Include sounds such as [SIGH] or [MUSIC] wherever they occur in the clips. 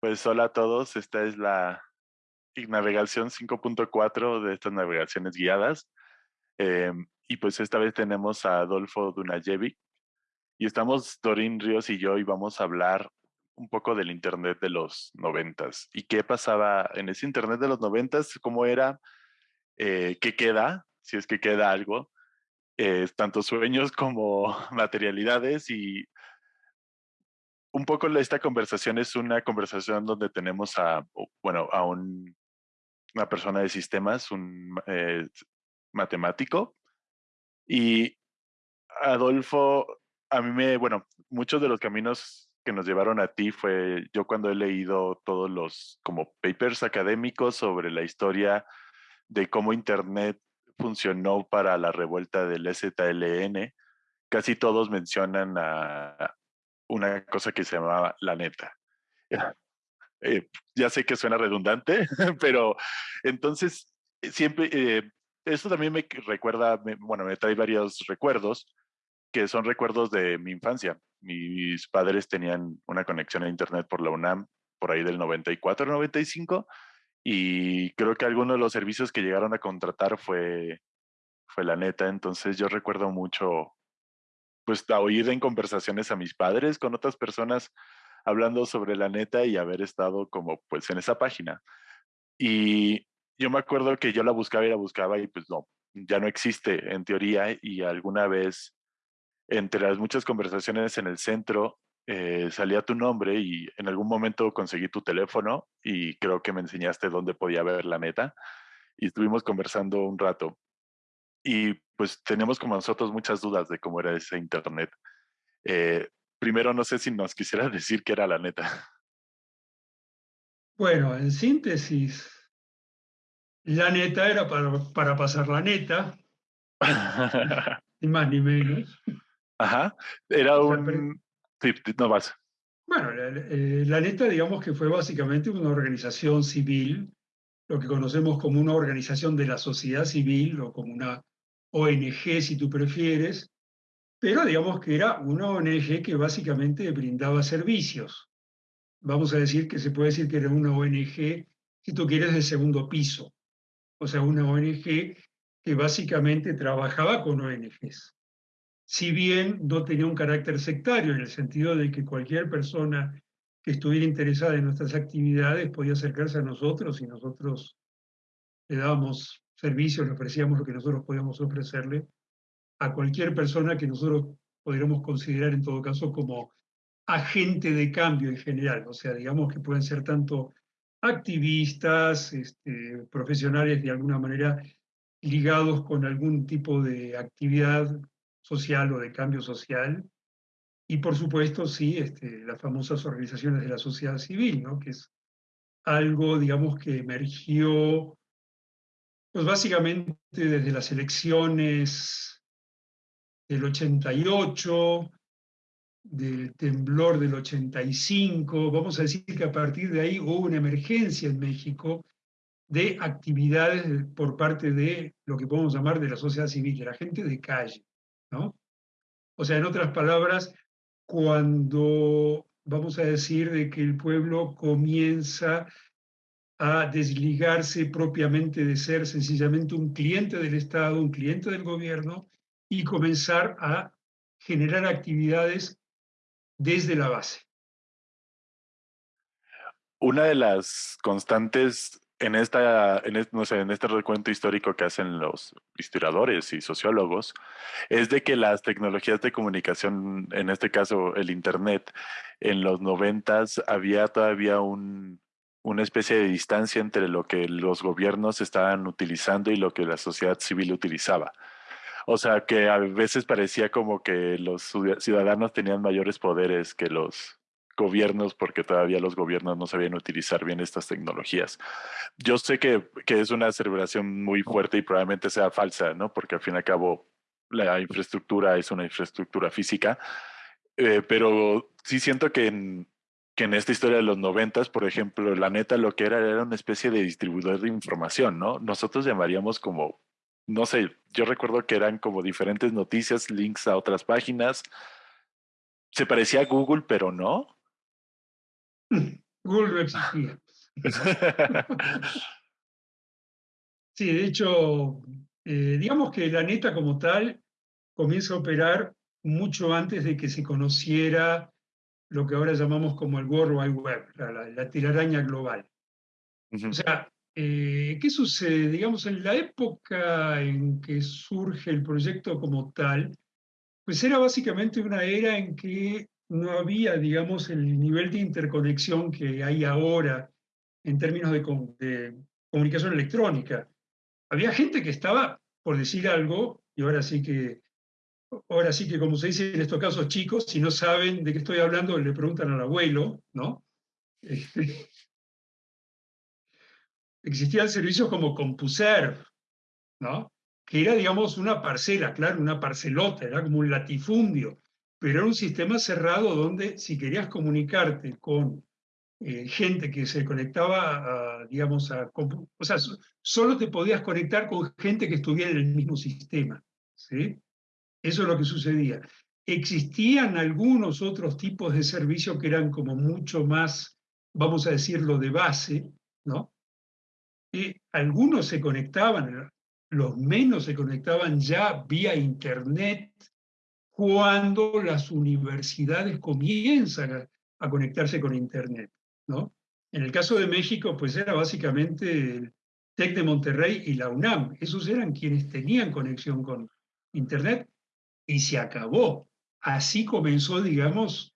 Pues hola a todos, esta es la navegación 5.4 de estas navegaciones guiadas. Em, y pues esta vez tenemos a Adolfo Dunajevic y estamos Dorin Ríos y yo y vamos a hablar un poco del Internet de los noventas y qué pasaba en ese Internet de los noventas, cómo era, eh, qué queda, si es que queda algo, eh, tanto sueños como [LAUGHS] materialidades y un poco esta conversación es una conversación donde tenemos a, bueno, a un, una persona de sistemas, un eh, matemático. Y Adolfo, a mí me, bueno, muchos de los caminos que nos llevaron a ti fue yo cuando he leído todos los como papers académicos sobre la historia de cómo Internet funcionó para la revuelta del ZLN, casi todos mencionan a, una cosa que se llamaba la neta. [LAUGHS] Eh, ya sé que suena redundante, [LAUGHS] pero entonces eh, siempre, eh, esto también me recuerda, bueno, me trae varios recuerdos que son recuerdos de mi infancia. Mis padres tenían una conexión a internet por la UNAM por ahí del 94, 95 y creo que alguno de los servicios que llegaron a contratar fue, fue la neta. Entonces yo recuerdo mucho pues a oír en conversaciones a mis padres con otras personas hablando sobre la neta y haber estado como pues en esa página. Y yo me acuerdo que yo la buscaba y la buscaba y pues no, ya no existe en teoría y alguna vez entre las muchas conversaciones en el centro eh, salía tu nombre y en algún momento conseguí tu teléfono y creo que me enseñaste dónde podía ver la neta y estuvimos conversando un rato y pues tenemos como nosotros muchas dudas de cómo era ese Internet. Eh, primero, no sé si nos quisieras [LAUGHS] decir qué era la neta. Bueno, en síntesis, la neta era para, para pasar la neta, [LAUGHS] ni más ni menos. Ajá, era un... Sí, no vas. Bueno, la, eh, la, neta digamos que fue básicamente una organización civil, lo que conocemos como una organización de la sociedad civil o como una ONG si tú prefieres, pero digamos que era una ONG que básicamente brindaba servicios. Vamos a decir que se puede decir que era una ONG, si tú quieres, de segundo piso. O sea, una ONG que básicamente trabajaba con ONGs. Si bien no tenía un carácter sectario, en el sentido de que cualquier persona que estuviera interesada en nuestras actividades podía acercarse a nosotros y nosotros le dábamos servicios, le ofrecíamos lo que nosotros podíamos ofrecerle a cualquier persona que nosotros podríamos considerar en todo caso como agente de cambio en general, o sea, digamos que pueden ser tanto activistas, este, profesionales de alguna manera ligados con algún tipo de actividad social o de cambio social, y por supuesto, sí, este, las famosas organizaciones de la sociedad civil, ¿no? que es algo, digamos, que emergió pues básicamente desde las elecciones del 88, del temblor del 85, vamos a decir que a partir de ahí hubo una emergencia en México de actividades por parte de lo que podemos llamar de la sociedad civil, de la gente de calle, ¿no? O sea, en otras palabras, cuando vamos a decir de que el pueblo comienza a desligarse propiamente de ser sencillamente un cliente del Estado, un cliente del gobierno y comenzar a generar actividades desde la base. Una de las constantes en, esta, en, no sé, en este recuento histórico que hacen los historiadores y sociólogos es de que las tecnologías de comunicación, en este caso el Internet, en los noventas había todavía un, una especie de distancia entre lo que los gobiernos estaban utilizando y lo que la sociedad civil utilizaba. O sea, que a veces parecía como que los ciudadanos tenían mayores poderes que los gobiernos porque todavía los gobiernos no sabían utilizar bien estas tecnologías. Yo sé que, que es una celebración muy fuerte y probablemente sea falsa, ¿no? Porque al fin y al cabo la infraestructura es una infraestructura física, eh, pero sí siento que en, que en esta historia de los noventas, por ejemplo, la neta lo que era era una especie de distribuidor de información, ¿no? Nosotros llamaríamos como, no sé, yo recuerdo que eran como diferentes noticias, links a otras páginas. Se parecía a Google, pero no. [LAUGHS] Google no existía. [LAUGHS] sí, de hecho, eh, digamos que la neta como tal comienza a operar mucho antes de que se conociera lo que ahora llamamos como el World Wide Web, la, la, telaraña global. O sea, eh, ¿qué sucede? Digamos, en la época en que surge el proyecto como tal, pues era básicamente una era en que no había, digamos, el nivel de interconexión que hay ahora en términos de, de comunicación electrónica. Había gente que estaba, por decir algo, y ahora sí que ahora sí que como se dice en estos casos chicos, si no saben de qué estoy hablando, le preguntan al abuelo, ¿no? Este, existían servicios como CompuServe, ¿no? Que era, digamos, una parcela, claro, una parcelota, era como un latifundio, pero era un sistema cerrado donde si querías comunicarte con eh, gente que se conectaba, digamos, a... O sea, solo te podías conectar con gente que estuviera en el mismo sistema, ¿sí? Eso es lo que sucedía. Existían algunos otros tipos de servicios que eran como mucho más, vamos a decirlo, de base, ¿no? Y algunos se conectaban, los menos se conectaban ya vía Internet cuando las universidades comienzan a, a conectarse con Internet, ¿no? En el caso de México, pues era básicamente el TEC de Monterrey y la UNAM. Esos eran quienes tenían conexión con Internet y se acabó. Así comenzó, digamos,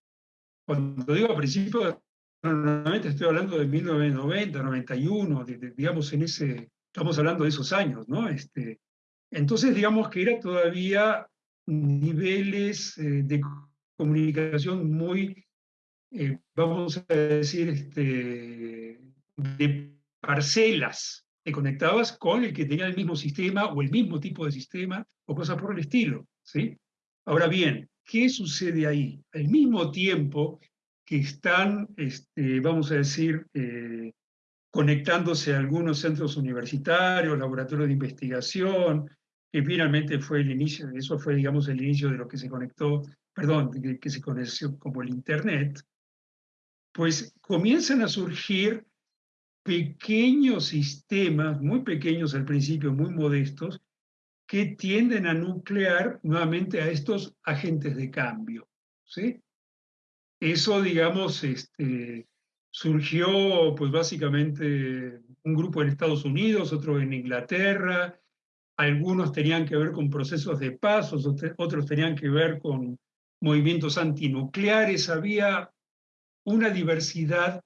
cuando digo a principios, normalmente estoy hablando de 1990, 91, digamos, en ese, estamos hablando de esos años, ¿no? Este, entonces, digamos que era todavía niveles eh, de comunicación muy, eh, vamos a decir, este, de parcelas. Te conectabas con el que tenía el mismo sistema o el mismo tipo de sistema o cosas por el estilo, ¿sí? Ahora bien, ¿qué sucede ahí? Al mismo tiempo que están, este, vamos a decir, eh, conectándose a algunos centros universitarios, laboratorios de investigación, que finalmente fue el inicio, eso fue, digamos, el inicio de lo que se conectó, perdón, que se conoció como el Internet, pues comienzan a surgir pequeños sistemas, muy pequeños al principio, muy modestos, que tienden a nuclear nuevamente a estos agentes de cambio. ¿sí? Eso, digamos, este, surgió pues básicamente un grupo en Estados Unidos, otro en Inglaterra, algunos tenían que ver con procesos de paz, otros tenían que ver con movimientos antinucleares, había una diversidad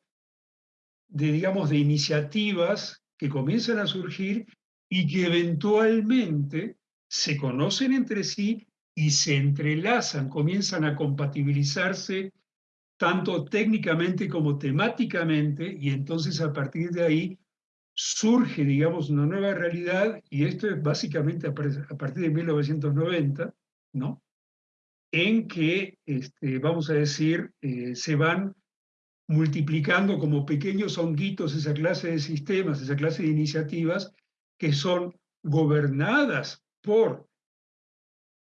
de, digamos, de iniciativas que comienzan a surgir y que eventualmente se conocen entre sí y se entrelazan, comienzan a compatibilizarse tanto técnicamente como temáticamente, y entonces a partir de ahí surge, digamos, una nueva realidad, y esto es básicamente a partir de 1990, ¿no? En que, este, vamos a decir, eh, se van multiplicando como pequeños honguitos esa clase de sistemas, esa clase de iniciativas, que son gobernadas por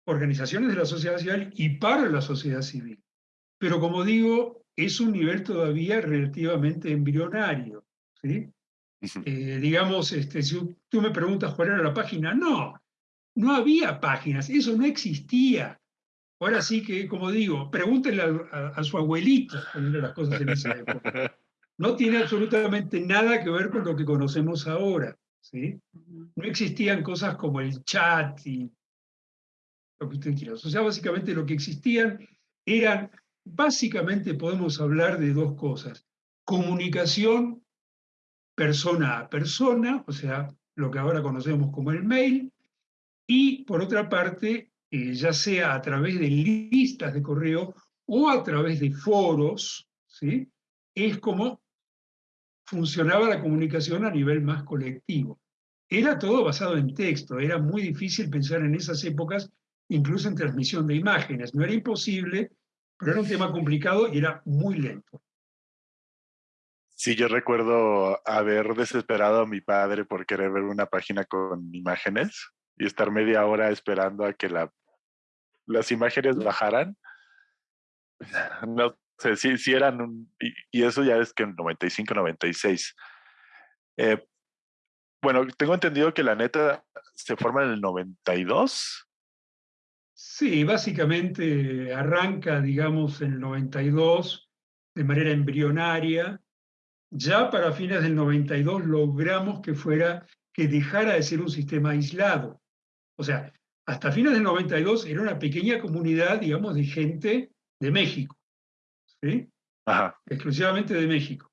organizaciones de la sociedad civil y para la sociedad civil. Pero como digo, es un nivel todavía relativamente embrionario. ¿sí? Eh, digamos, este, si tú me preguntas cuál era la página, no, no había páginas, eso no existía. Ahora sí que, como digo, pregúntenle a, a su abuelito las cosas en esa época. [LAUGHS] No tiene absolutamente nada que ver con lo que conocemos ahora. ¿Sí? No existían cosas como el chat y lo que usted quiera. O sea, básicamente lo que existían eran, básicamente podemos hablar de dos cosas. Comunicación persona a persona, o sea, lo que ahora conocemos como el mail, y por otra parte, eh, ya sea a través de listas de correo o a través de foros, ¿sí? es como funcionaba la comunicación a nivel más colectivo. Era todo basado en texto, era muy difícil pensar en esas épocas, incluso en transmisión de imágenes. No era imposible, pero era un tema complicado y era muy lento. Sí, yo recuerdo haber desesperado a mi padre por querer ver una página con imágenes y estar media hora esperando a que la, las imágenes bajaran. No sí eran y, eso ya es que en 95, 96. Eh, bueno, tengo entendido que la neta se forma en el 92. Sí, básicamente arranca, digamos, en el 92 de manera embrionaria. Ya para fines del 92 logramos que fuera, que dejara de ser un sistema aislado. O sea, hasta fines del 92 era una pequeña comunidad, digamos, de gente de México. ¿Sí? Exclusivamente de México.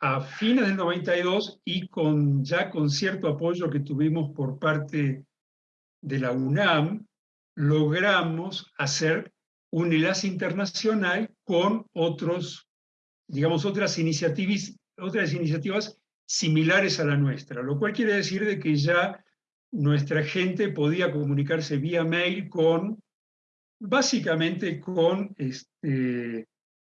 A fines del 92 y con, ya con cierto apoyo que tuvimos por parte de la UNAM, logramos hacer un enlace internacional con otros, digamos, otras iniciativas, otras iniciativas similares a la nuestra, lo cual quiere decir de que ya nuestra gente podía comunicarse vía mail con, básicamente con este,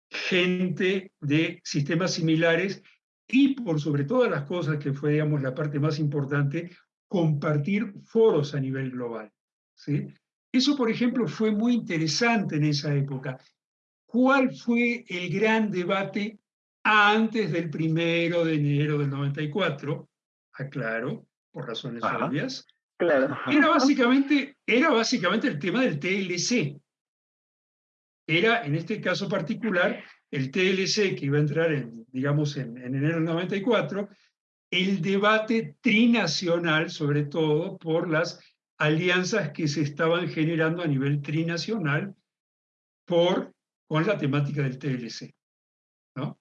gente de sistemas similares y por sobre todas las cosas, que fue, digamos, la parte más importante, compartir foros a nivel global. ¿sí? Eso, por ejemplo, fue muy interesante en esa época. ¿Cuál fue el gran debate antes del primero de enero del 94? Aclaro, por razones obvias. Claro. Era básicamente, era básicamente el tema del TLC. Era, en este caso particular, el TLC que iba a entrar, en, digamos, en, en enero del 94, el debate trinacional, sobre todo por las alianzas que se estaban generando a nivel trinacional por, con la temática del TLC. ¿no?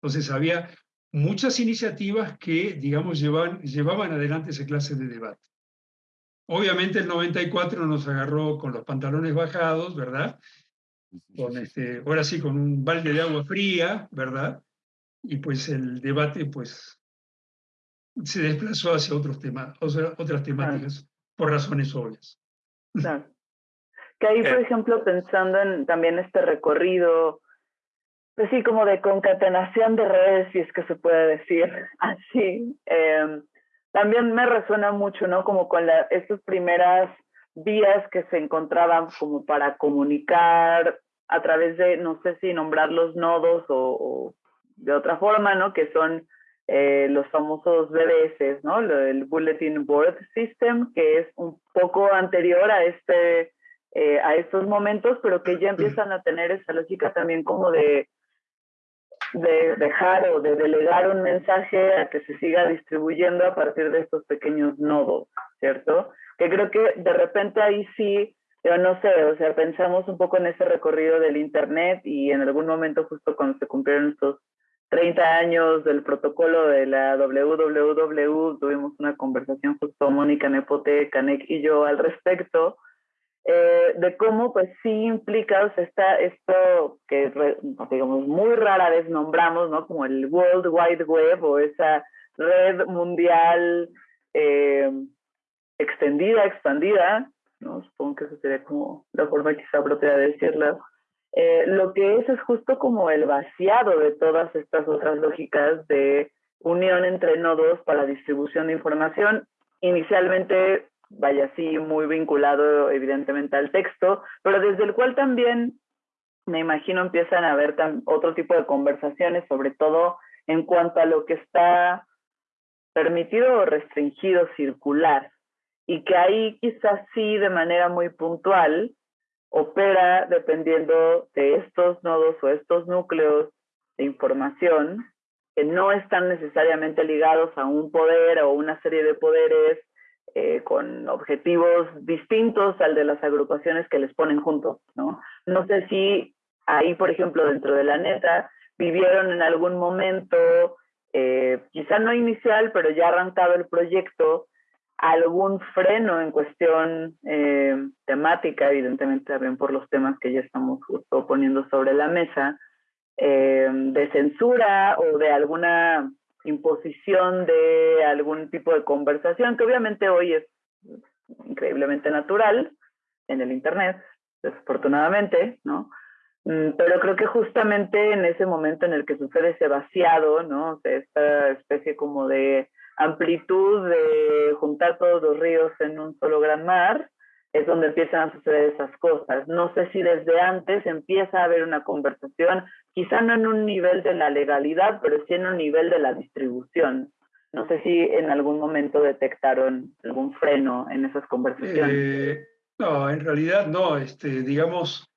Entonces había muchas iniciativas que, digamos, llevaban, llevaban adelante esa clase de debate. Obviamente el 94 nos agarró con los pantalones bajados, ¿verdad? Con este, ahora sí, con un balde de agua fría, ¿verdad? Y pues el debate, pues, se desplazó hacia otros temas, otras temáticas por razones obvias. Claro. Que ahí, por eh. ejemplo, pensando en también este recorrido, pues sí, como de concatenación de redes, si es que se puede decir [LAUGHS] así, em, también me resuena mucho, ¿no? Como con la, estas primeras vías que se encontraban como para comunicar a través de, no sé si nombrar los nodos o, de otra forma, ¿no? Que son eh, los famosos BBS, ¿no? El Bulletin Board System, que es un poco anterior a, este, eh, a estos momentos, pero que ya empiezan a tener esa lógica también como de, de dejar o de delegar un mensaje a que se siga distribuyendo a partir de estos pequeños nodos, ¿cierto? Que creo que de repente ahí sí, yo no sé, o sea, pensamos un poco en ese recorrido del Internet y en algún momento justo cuando se cumplieron estos 30 años del protocolo de la WWW, tuvimos una conversación justo Mónica Nepote, Canek y yo al respecto, eh, de cómo pues sí implica, o sea, está esto que digamos muy rara vez nombramos, ¿no? Como el World Wide Web o esa red mundial eh, extendida, expandida, ¿no? Supongo que eso sería como la forma quizá propia de decirlo eh, lo que es es justo como el vaciado de todas estas otras lógicas de unión entre nodos para distribución de información. Inicialmente, vaya así, muy vinculado evidentemente al texto, pero desde el cual también me imagino empiezan a haber otro tipo de conversaciones, sobre todo en cuanto a lo que está permitido o restringido circular. Y que ahí quizás sí, de manera muy puntual, opera dependiendo de estos nodos o estos núcleos de información que no están necesariamente ligados a un poder o una serie de poderes eh, con objetivos distintos al de las agrupaciones que les ponen juntos, ¿no? No sé si ahí, por ejemplo, dentro de la neta, vivieron en algún momento, eh, quizá no inicial, pero ya arrancado el proyecto, algún freno en cuestión eh, temática, evidentemente también por los temas que ya estamos justo poniendo sobre la mesa, eh, de censura o de alguna imposición de algún tipo de conversación, que obviamente hoy es increíblemente natural en el Internet, desafortunadamente, ¿no? Mm, pero creo que justamente en ese momento en el que sucede ese vaciado, ¿no? esta especie como de amplitud de juntar todos los ríos en un solo gran mar, es donde empiezan a suceder esas cosas. No sé si desde antes empieza a haber una conversación, quizá no en un nivel de la legalidad, pero sí en un nivel de la distribución. No sé si en algún momento detectaron algún freno en esas conversaciones. Eh, no, en realidad no. Este, digamos,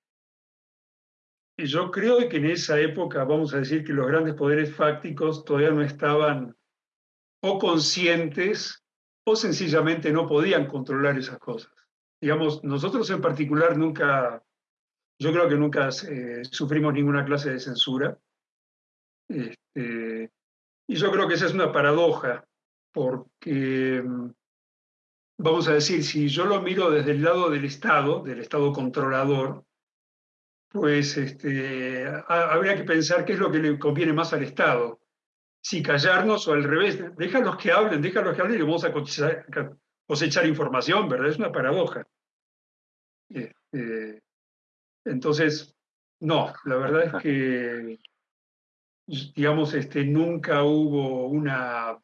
yo creo que en esa época, vamos a decir que los grandes poderes fácticos todavía no estaban o conscientes o sencillamente no podían controlar esas cosas. Digamos, nosotros en particular nunca, yo creo que nunca eh, sufrimos ninguna clase de censura. Este, y yo creo que esa es una paradoja, porque, mm, vamos a decir, si yo lo miro desde el lado del Estado, del Estado controlador, pues este, habría que pensar qué es lo que le conviene más al Estado. Si callarnos o al revés, déjalos que hablen, déjalos que hablen y vamos a cosechar, información, ¿verdad? Es una paradoja. Este, entonces, no, la verdad es que, digamos, este, nunca hubo una,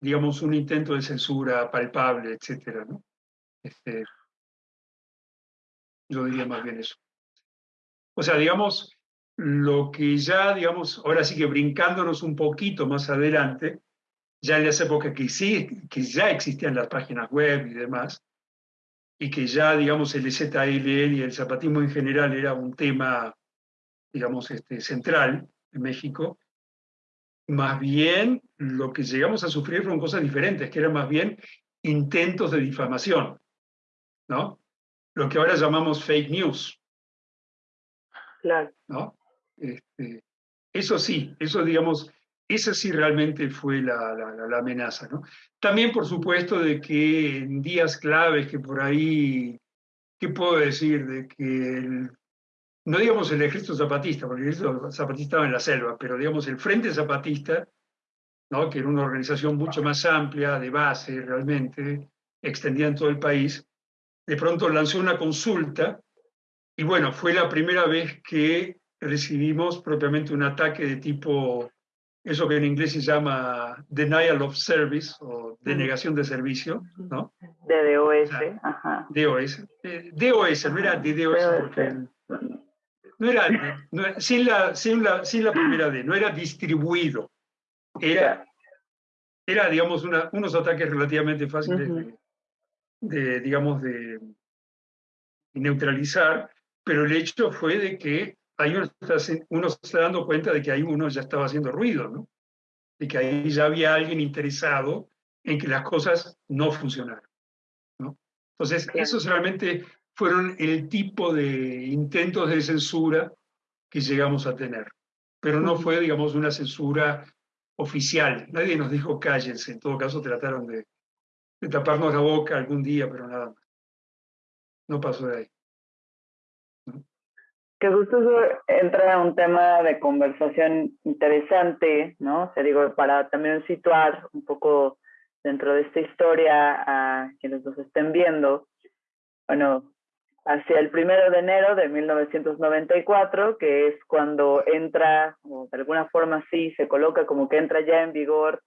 digamos, un intento de censura palpable, etcétera, ¿no? Este, yo diría más bien eso. O sea, digamos, lo que ya, digamos, ahora sí que brincándonos un poquito más adelante, ya en esa época que sí, que ya existían las páginas web y demás, y que ya, digamos, el ZLN y el zapatismo en general era un tema, digamos, este, central en México, más bien lo que llegamos a sufrir fueron cosas diferentes, que eran más bien intentos de difamación, ¿no? Lo que ahora llamamos fake news. Claro. ¿no? Este, eso sí, eso digamos, esa sí realmente fue la, la, amenaza. ¿no? También, por supuesto, de que en días claves que por ahí, ¿qué puedo decir? De que no digamos el ejército zapatista, porque el ejército zapatista estaba en la selva, pero digamos el Frente Zapatista, ¿no? que era una organización mucho más amplia, de base realmente, extendida en todo el país, de pronto lanzó una consulta y bueno, fue la primera vez que recibimos propiamente un ataque de tipo, eso que en inglés se llama denial of service o denegación de servicio, ¿no? De DOS, ajá. DOS. Eh, DOS, no era de DOS porque... No era, sin, la, sin, la, sin la primera D, no era distribuido. Era, era digamos, una, unos ataques relativamente fáciles de, de, digamos, de neutralizar pero el hecho fue de que ahí uno, uno se está dando cuenta de que ahí uno ya estaba haciendo ruido, ¿no? De que ahí ya había alguien interesado en que las cosas no funcionaran, ¿no? Entonces, esos realmente fueron el tipo de intentos de censura que llegamos a tener. Pero no fue, digamos, una censura oficial. Nadie nos dijo cállense. En todo caso, trataron de, de taparnos la boca algún día, pero nada más. No pasó de ahí que justo eso entra en un tema de conversación interesante, ¿no? O sea, digo, para también situar un poco dentro de esta historia a quienes nos estén viendo. Bueno, hacia el primero de enero de 1994, que es cuando entra, o de alguna forma sí, se coloca como que entra ya en vigor,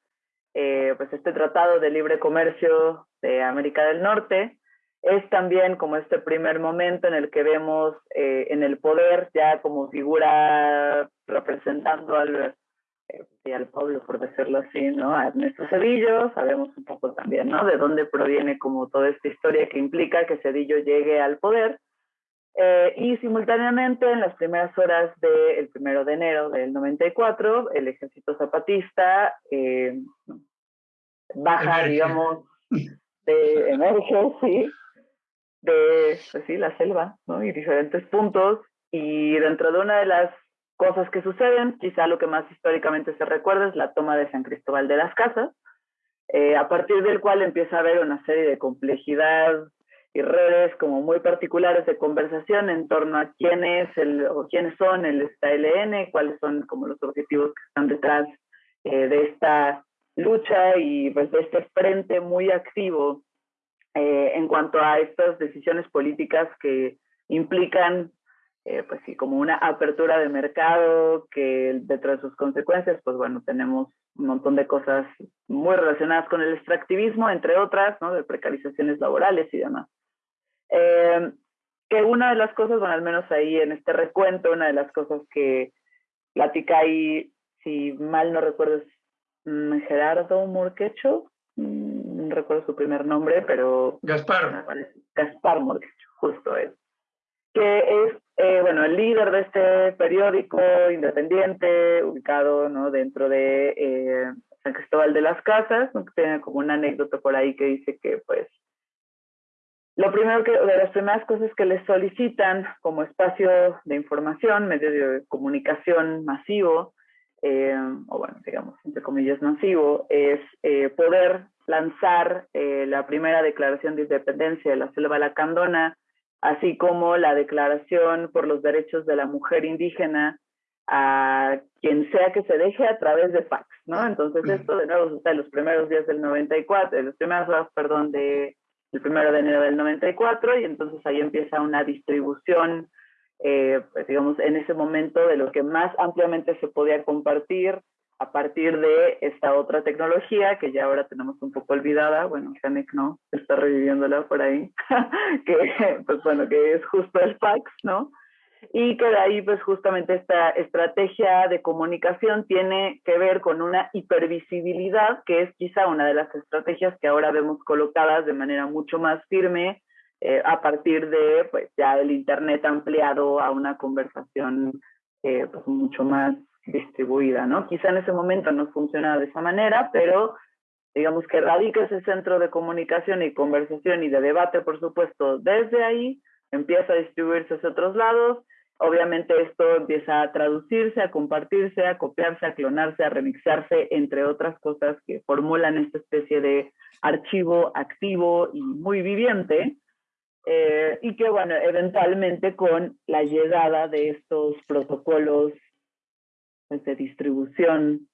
eh, pues este Tratado de Libre Comercio de América del Norte, es también como este primer momento en el que vemos eh, en el poder ya como figura representando al, eh, al pueblo, por decirlo así, ¿no? A Ernesto Cedillo, sabemos un poco también, ¿no? De dónde proviene como toda esta historia que implica que Cedillo llegue al poder. Eh, y simultáneamente, en las primeras horas del primero de enero del 94, el ejército zapatista baja, digamos, de emerge, sí, de, pues sí, la selva, ¿no? Y diferentes puntos. Y dentro de una de las cosas que suceden, quizá lo que más históricamente se recuerda es la toma de San Cristóbal de las Casas, eh, a partir del cual empieza a haber una serie de complejidad y redes como muy particulares de conversación en torno a quién es el, o quiénes son el STLN, cuáles son como los objetivos que están detrás eh, de esta lucha y pues de este frente muy activo eh, en cuanto a estas decisiones políticas que implican, eh, pues sí, como una apertura de mercado, que detrás de sus consecuencias, pues bueno, tenemos un montón de cosas muy relacionadas con el extractivismo, entre otras, ¿no? De precarizaciones laborales y demás. Eh, que una de las cosas, bueno, al menos ahí en este recuento, una de las cosas que platica ahí, si mal no recuerdo, es mm, Gerardo Murquecho, no recuerdo su primer nombre, pero... Gaspar. Gaspar Murquecho, justo es. Que es, eh, bueno, el líder de este periódico independiente, ubicado ¿no? dentro de eh, San Cristóbal de las Casas, tiene como una anécdota por ahí que dice que, pues, lo primero que, de las primeras cosas que les solicitan como espacio de información, medio de comunicación masivo, eh, o bueno, digamos, entre comillas, masivo, es eh, poder lanzar eh, la primera declaración de independencia de la selva lacandona, así como la declaración por los derechos de la mujer indígena a quien sea que se deje a través de fax, ¿no? Entonces esto de nuevo está en los primeros días del 94, en los primeros días, perdón, de el primero de enero del 94 y entonces ahí empieza una distribución, eh, pues digamos, en ese momento de lo que más ampliamente se podía compartir a partir de esta otra tecnología que ya ahora tenemos un poco olvidada, bueno, Janek no, está reviviéndola por ahí, [LAUGHS] que pues bueno, que es justo el fax, ¿no? y que de ahí pues justamente esta estrategia de comunicación tiene que ver con una hipervisibilidad, que es quizá una de las estrategias que ahora vemos colocadas de manera mucho más firme eh, a partir de pues ya el Internet ampliado a una conversación eh, pues mucho más distribuida, ¿no? Quizá en ese momento no funciona de esa manera, pero digamos que radica ese centro de comunicación y conversación y de debate, por supuesto, desde ahí, empieza a distribuirse hacia otros lados Obviamente esto empieza a traducirse, a compartirse, a copiarse, a clonarse, a remixarse, entre otras cosas que formulan esta especie de archivo activo y muy viviente, eh, y que, bueno, eventualmente con la llegada de estos protocolos pues, de distribución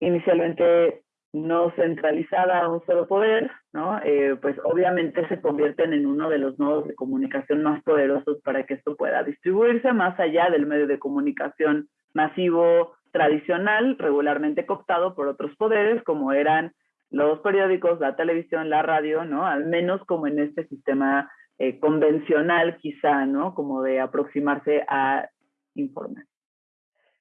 inicialmente no centralizada a un solo poder, ¿no? Eh, pues obviamente se convierten en uno de los nodos de comunicación más poderosos para que esto pueda distribuirse más allá del medio de comunicación masivo tradicional, regularmente cooptado por otros poderes, como eran los periódicos, la televisión, la radio, ¿no? Al menos como en este sistema eh, convencional quizá, ¿no? Como de aproximarse a informar.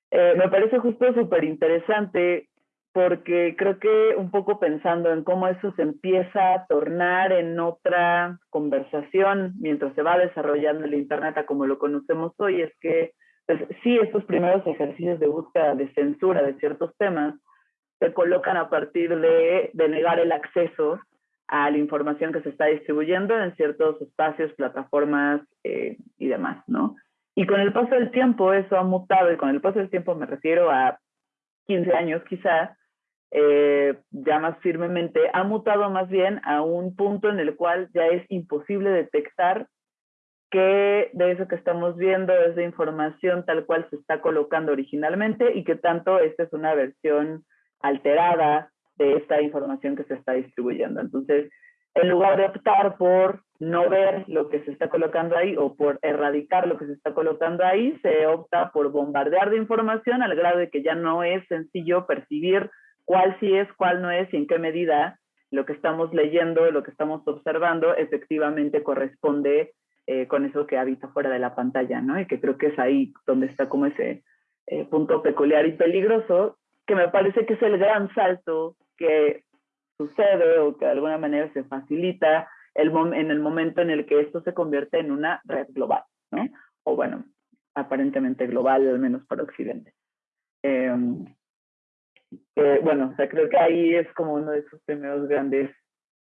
Eh, me parece justo súper interesante porque creo que un poco pensando en cómo eso se empieza a tornar en otra conversación mientras se va desarrollando el Internet a como lo conocemos hoy, es que pues, sí, estos primeros ejercicios de búsqueda de censura de ciertos temas se colocan a partir de, de negar el acceso a la información que se está distribuyendo en ciertos espacios, plataformas eh, y demás, ¿no? Y con el paso del tiempo eso ha mutado, y con el paso del tiempo me refiero a 15 años quizás, eh, ya más firmemente, ha mutado más bien a un punto en el cual ya es imposible detectar que de eso que estamos viendo es de información tal cual se está colocando originalmente y que tanto esta es una versión alterada de esta información que se está distribuyendo. Entonces, en lugar de optar por no ver lo que se está colocando ahí o por erradicar lo que se está colocando ahí, se opta por bombardear de información al grado de que ya no es sencillo percibir cuál sí es, cuál no es y en qué medida lo que estamos leyendo, lo que estamos observando, efectivamente corresponde eh, con eso que habita fuera de la pantalla, ¿no? Y que creo que es ahí donde está como ese eh, punto peculiar y peligroso, que me parece que es el gran salto que sucede o que de alguna manera se facilita el en el momento en el que esto se convierte en una red global, ¿no? O bueno, aparentemente global, al menos para Occidente. Em, bueno, o sea, creo que ahí es como uno de esos primeros grandes,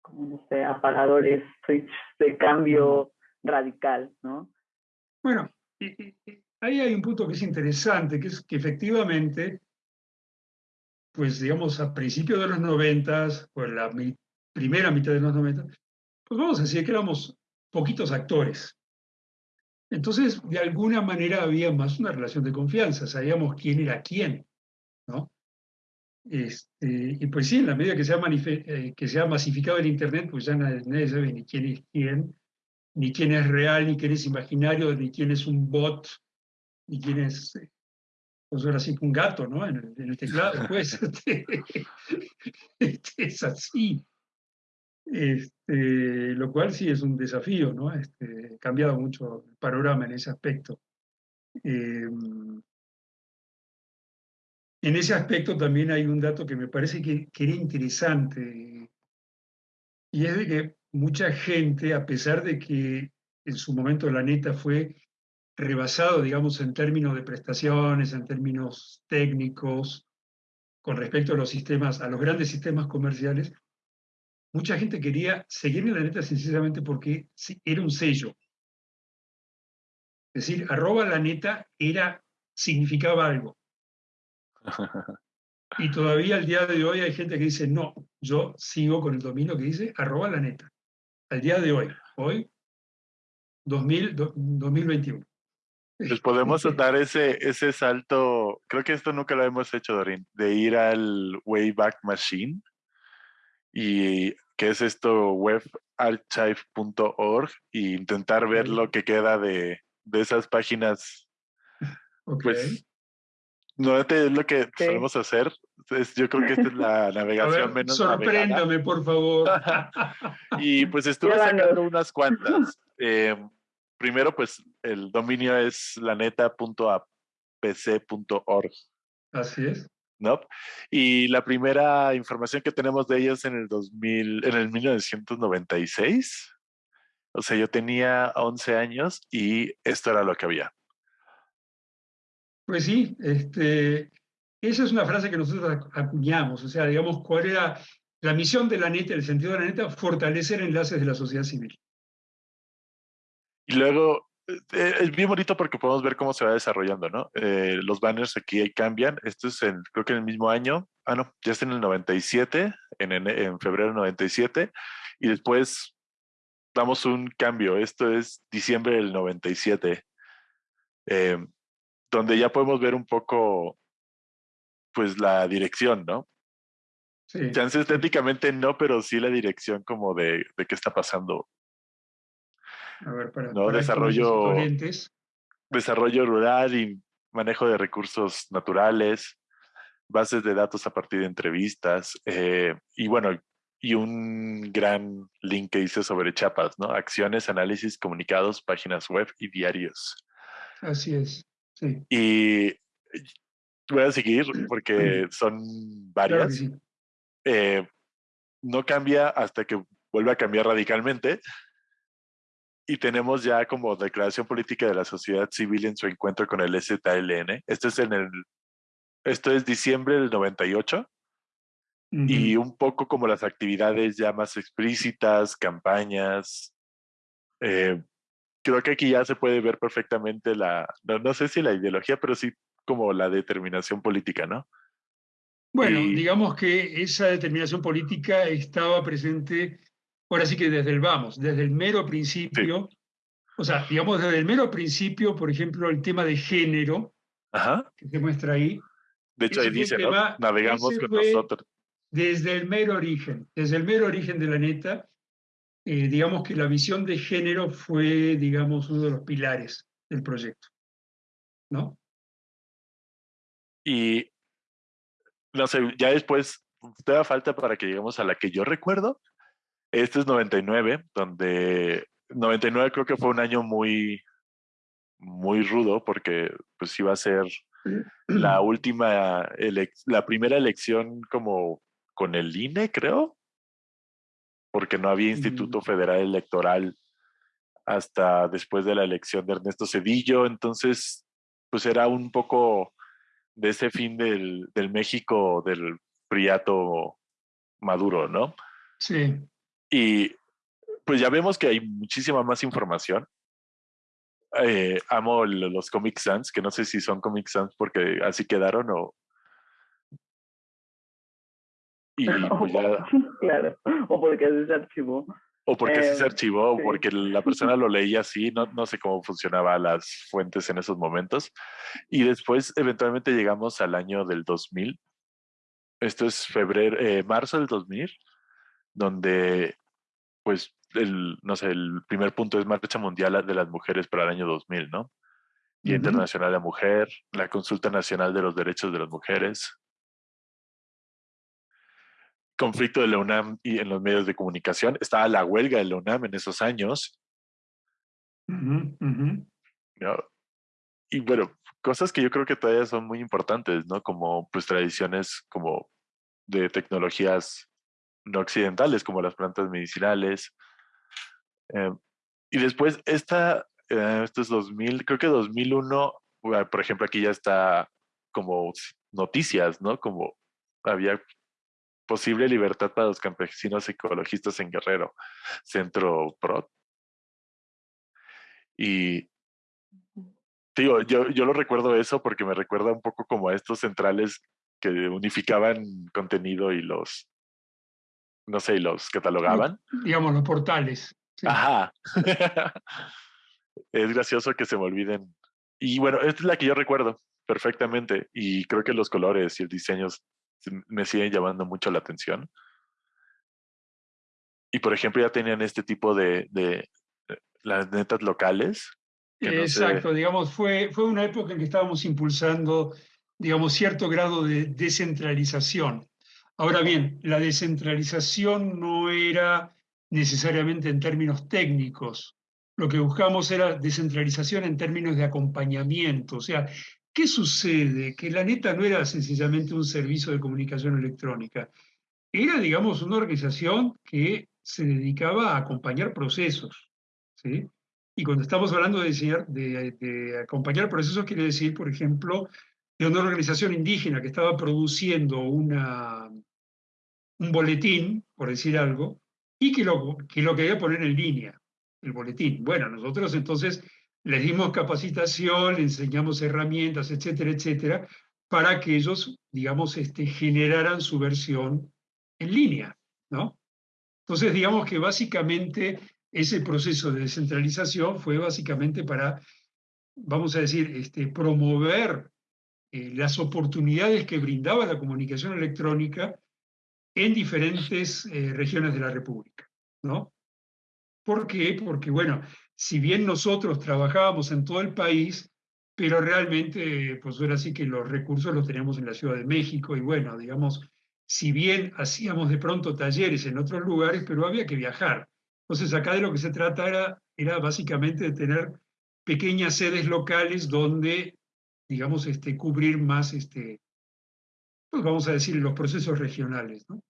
como no sé, apagadores, switch de cambio radical, ¿no? Bueno, ahí hay un punto que es interesante, que es que efectivamente, pues digamos, a principios de los noventas, pues la primera mitad de los noventas, pues vamos a decir que éramos poquitos actores. Entonces, de alguna manera había más una relación de confianza, sabíamos quién era quién, ¿no? Este, y pues sí, en la medida que se, ha eh, que se ha masificado el Internet, pues ya nadie, sabe ni quién es quién, ni quién es real, ni quién es imaginario, ni quién es un bot, ni quién es, pues ahora sí, un gato, ¿no? En el, teclado, pues. [LAUGHS] Este, este, es así. Este, lo cual sí es un desafío, ¿no? Este, ha cambiado mucho el panorama en ese aspecto. Em, en ese aspecto también hay un dato que me parece que, que, era interesante, y es de que mucha gente, a pesar de que en su momento la neta fue rebasado, digamos, en términos de prestaciones, en términos técnicos, con respecto a los sistemas, a los grandes sistemas comerciales, mucha gente quería seguir en la neta sencillamente porque era un sello. Es decir, arroba la neta era, significaba algo. [LAUGHS] Y todavía al día de hoy hay gente que dice, no, yo sigo con el dominio que dice arroba la neta. Al día de hoy, hoy, 2000, 2021. Pues podemos dar ese, ese salto, creo que esto nunca lo hemos hecho, Dorin, de ir al Wayback Machine y que es esto webarchive.org e intentar ver lo que queda de, de esas páginas. Pues no es lo que solemos hacer. yo creo que esta es la [LAUGHS] navegación menos Sorpréndame, por favor. [LAUGHS] y pues [LAUGHS] estuve sacando unas cuantas. Eh, primero, pues el dominio es laneta.apc.org. Así es. ¿No? Y la primera información que tenemos de ellos en el 2000, en el 1996. O sea, yo tenía 11 años y esto era lo que había. Pues sí, este, esa es una frase que nosotros acuñamos, o sea, digamos, cuál era la misión de la neta, el sentido de la neta, fortalecer enlaces de la sociedad civil. Y luego, eh, es bien bonito porque podemos ver cómo se va desarrollando, ¿no? Eh, los banners aquí cambian. Esto es en, creo que en el mismo año. Ah, no, ya está en el 97, en, en, febrero del 97. Y después damos un cambio. Esto es diciembre del 97. Eh, donde ya podemos ver un poco, pues, la dirección, ¿no? Sí. Chance estéticamente no, pero sí la dirección como de, de qué está pasando a ver, para, ¿no? desarrollo, desarrollo rural y manejo de recursos naturales, bases de datos a partir de entrevistas eh, y bueno, y un gran link que dice sobre chapas, ¿no? Acciones, análisis, comunicados, páginas web y diarios. Así es, sí. Y voy a seguir porque [CLEARS THROAT] son varias. Eh, no cambia hasta que vuelve a cambiar radicalmente y tenemos ya como declaración política de la sociedad civil en su encuentro con el STLN. Esto es en el, esto es diciembre del 98 y un poco como las actividades ya más explícitas, campañas. Eh, creo que aquí ya se puede ver perfectamente la, no, sé si la ideología, pero sí como la determinación política, ¿no? Bueno, digamos que esa determinación política estaba presente Ahora sí que desde el vamos, desde el mero principio, o sea, digamos desde el mero principio, por ejemplo, el tema de género, que se muestra ahí. De hecho, ahí dice, ¿no? Navegamos con nosotros. Desde el mero origen, desde el mero origen de la neta, eh, digamos que la visión de género fue, digamos, uno de los pilares del proyecto, ¿no? Y, no sé, ya después, te da falta para que lleguemos a la que yo recuerdo, este es 99, donde 99 creo que fue un año muy, muy rudo porque pues iba a ser la [CLEARS THROAT] última, la primera elección como con el INE, creo, porque no había Instituto Federal Electoral hasta después de la elección de Ernesto Cedillo, entonces pues era un poco de ese fin del, del México del Priato Maduro, ¿no? Sí. Y pues ya vemos que hay muchísima más información. Eh, amo los Comic Sans, que no sé si son Comic Sans porque así quedaron o... [LAUGHS] Y pues ya... [LAUGHS] Claro, o porque así se archivó. O porque así se em, archivó, o porque la persona lo leía así, no, no sé cómo funcionaban las fuentes en esos momentos. Y después, eventualmente, llegamos al año del 2000. Esto es febrero, eh, marzo del 2000 donde, pues, el, no sé, el primer punto es Marcha Mundial de las Mujeres para el año 2000, ¿no? Día Internacional de la Mujer, la Consulta Nacional de los Derechos de las Mujeres. conflicto de la UNAM y en los medios de comunicación. Estaba la huelga de la UNAM en esos años. Y bueno, cosas que yo creo que todavía son muy importantes, ¿no? Como pues tradiciones como de tecnologías no occidentales, como las plantas medicinales. Em, y después, esta, eh, esto es 2000, creo que 2001, por ejemplo, aquí ya está como noticias, ¿no? Como había posible libertad para los campesinos ecologistas en Guerrero, Centro PROT. Y digo, yo, yo lo recuerdo eso porque me recuerda un poco como a estos centrales que unificaban contenido y los, no sé, los catalogaban. Digamos, los portales. Ajá. [LAUGHS] es gracioso que se me olviden. Y bueno, esta es la que yo recuerdo perfectamente y creo que los colores y el diseño me siguen llamando mucho la atención. Y por ejemplo, ya tenían este tipo de, de, las netas locales. Exacto, digamos, fue, fue una época en que estábamos impulsando, digamos, cierto grado de descentralización. Ahora bien, la descentralización no era necesariamente en términos técnicos. Lo que buscamos era descentralización en términos de acompañamiento. O sea, ¿qué sucede? Que la neta no era sencillamente un servicio de comunicación electrónica. Era, digamos, una organización que se dedicaba a acompañar procesos. ¿sí? Y cuando estamos hablando de, de, de acompañar procesos, quiere decir, por ejemplo, de una organización indígena que estaba produciendo una, un boletín, por decir algo, y que lo, que lo quería poner en línea, el boletín. Bueno, nosotros entonces les dimos capacitación, les enseñamos herramientas, etcétera, etcétera, para que ellos, digamos, este, generaran su versión en línea, ¿no? Entonces, digamos que básicamente ese proceso de descentralización fue básicamente para, vamos a decir, este, promover eh, las oportunidades que brindaba la comunicación electrónica en diferentes eh, regiones de la República, ¿no? ¿Por qué? Porque, bueno, si bien nosotros trabajábamos en todo el país, pero realmente, pues ahora sí que los recursos los teníamos en la Ciudad de México y bueno, digamos, si bien hacíamos de pronto talleres en otros lugares, pero había que viajar. Entonces acá de lo que se trata era, era básicamente de tener pequeñas sedes locales donde, digamos, este, cubrir más, este, pues vamos a decir, los procesos regionales. ¿no?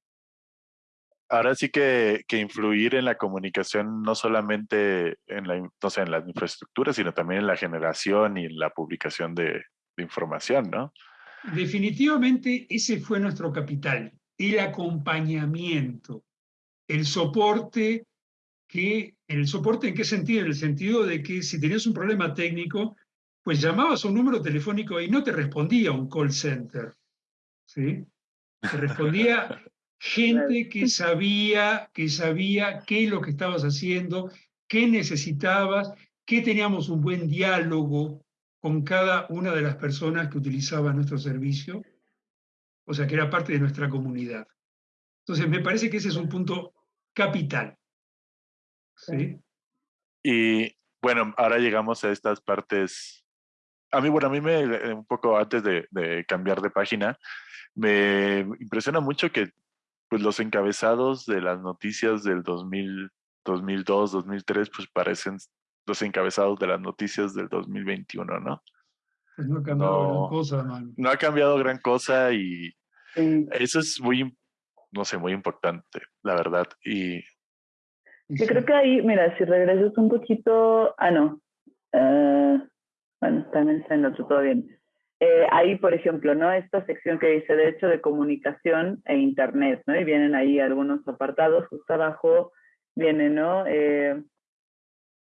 ahora sí que, que, influir en la comunicación no solamente en la, no sé, en las infraestructuras, sino también en la generación y en la publicación de, de, información, ¿no? Definitivamente ese fue nuestro capital, el acompañamiento, el soporte que, ¿el soporte en qué sentido? En el sentido de que si tenías un problema técnico, pues llamabas a un número telefónico y no te respondía un call center, ¿sí? Te [LAUGHS] respondía gente que sabía, que sabía qué es lo que estabas haciendo, qué necesitabas, que teníamos un buen diálogo con cada una de las personas que utilizaban nuestro servicio, o sea, que era parte de nuestra comunidad. Entonces, me parece que ese es un punto capital. ¿Sí? Y bueno, ahora llegamos a estas partes. A mí, bueno, a mí me, un poco antes de, de cambiar de página, me impresiona mucho que pues los encabezados de las noticias del 2000, 2002, 2003, pues parecen los encabezados de las noticias del 2021, ¿no? Pues no ha cambiado no, gran cosa, man. No ha cambiado gran cosa y sí. eso es muy, no sé, muy importante, la verdad. Y yo creo que ahí, mira, si regresas un poquito, ah, no, uh, bueno, también está en otro, todo bien. Eh, ahí, por ejemplo, ¿no? Esta sección que dice Derecho de Comunicación e Internet, ¿no? Y vienen ahí algunos apartados, justo abajo viene, ¿no? Eh,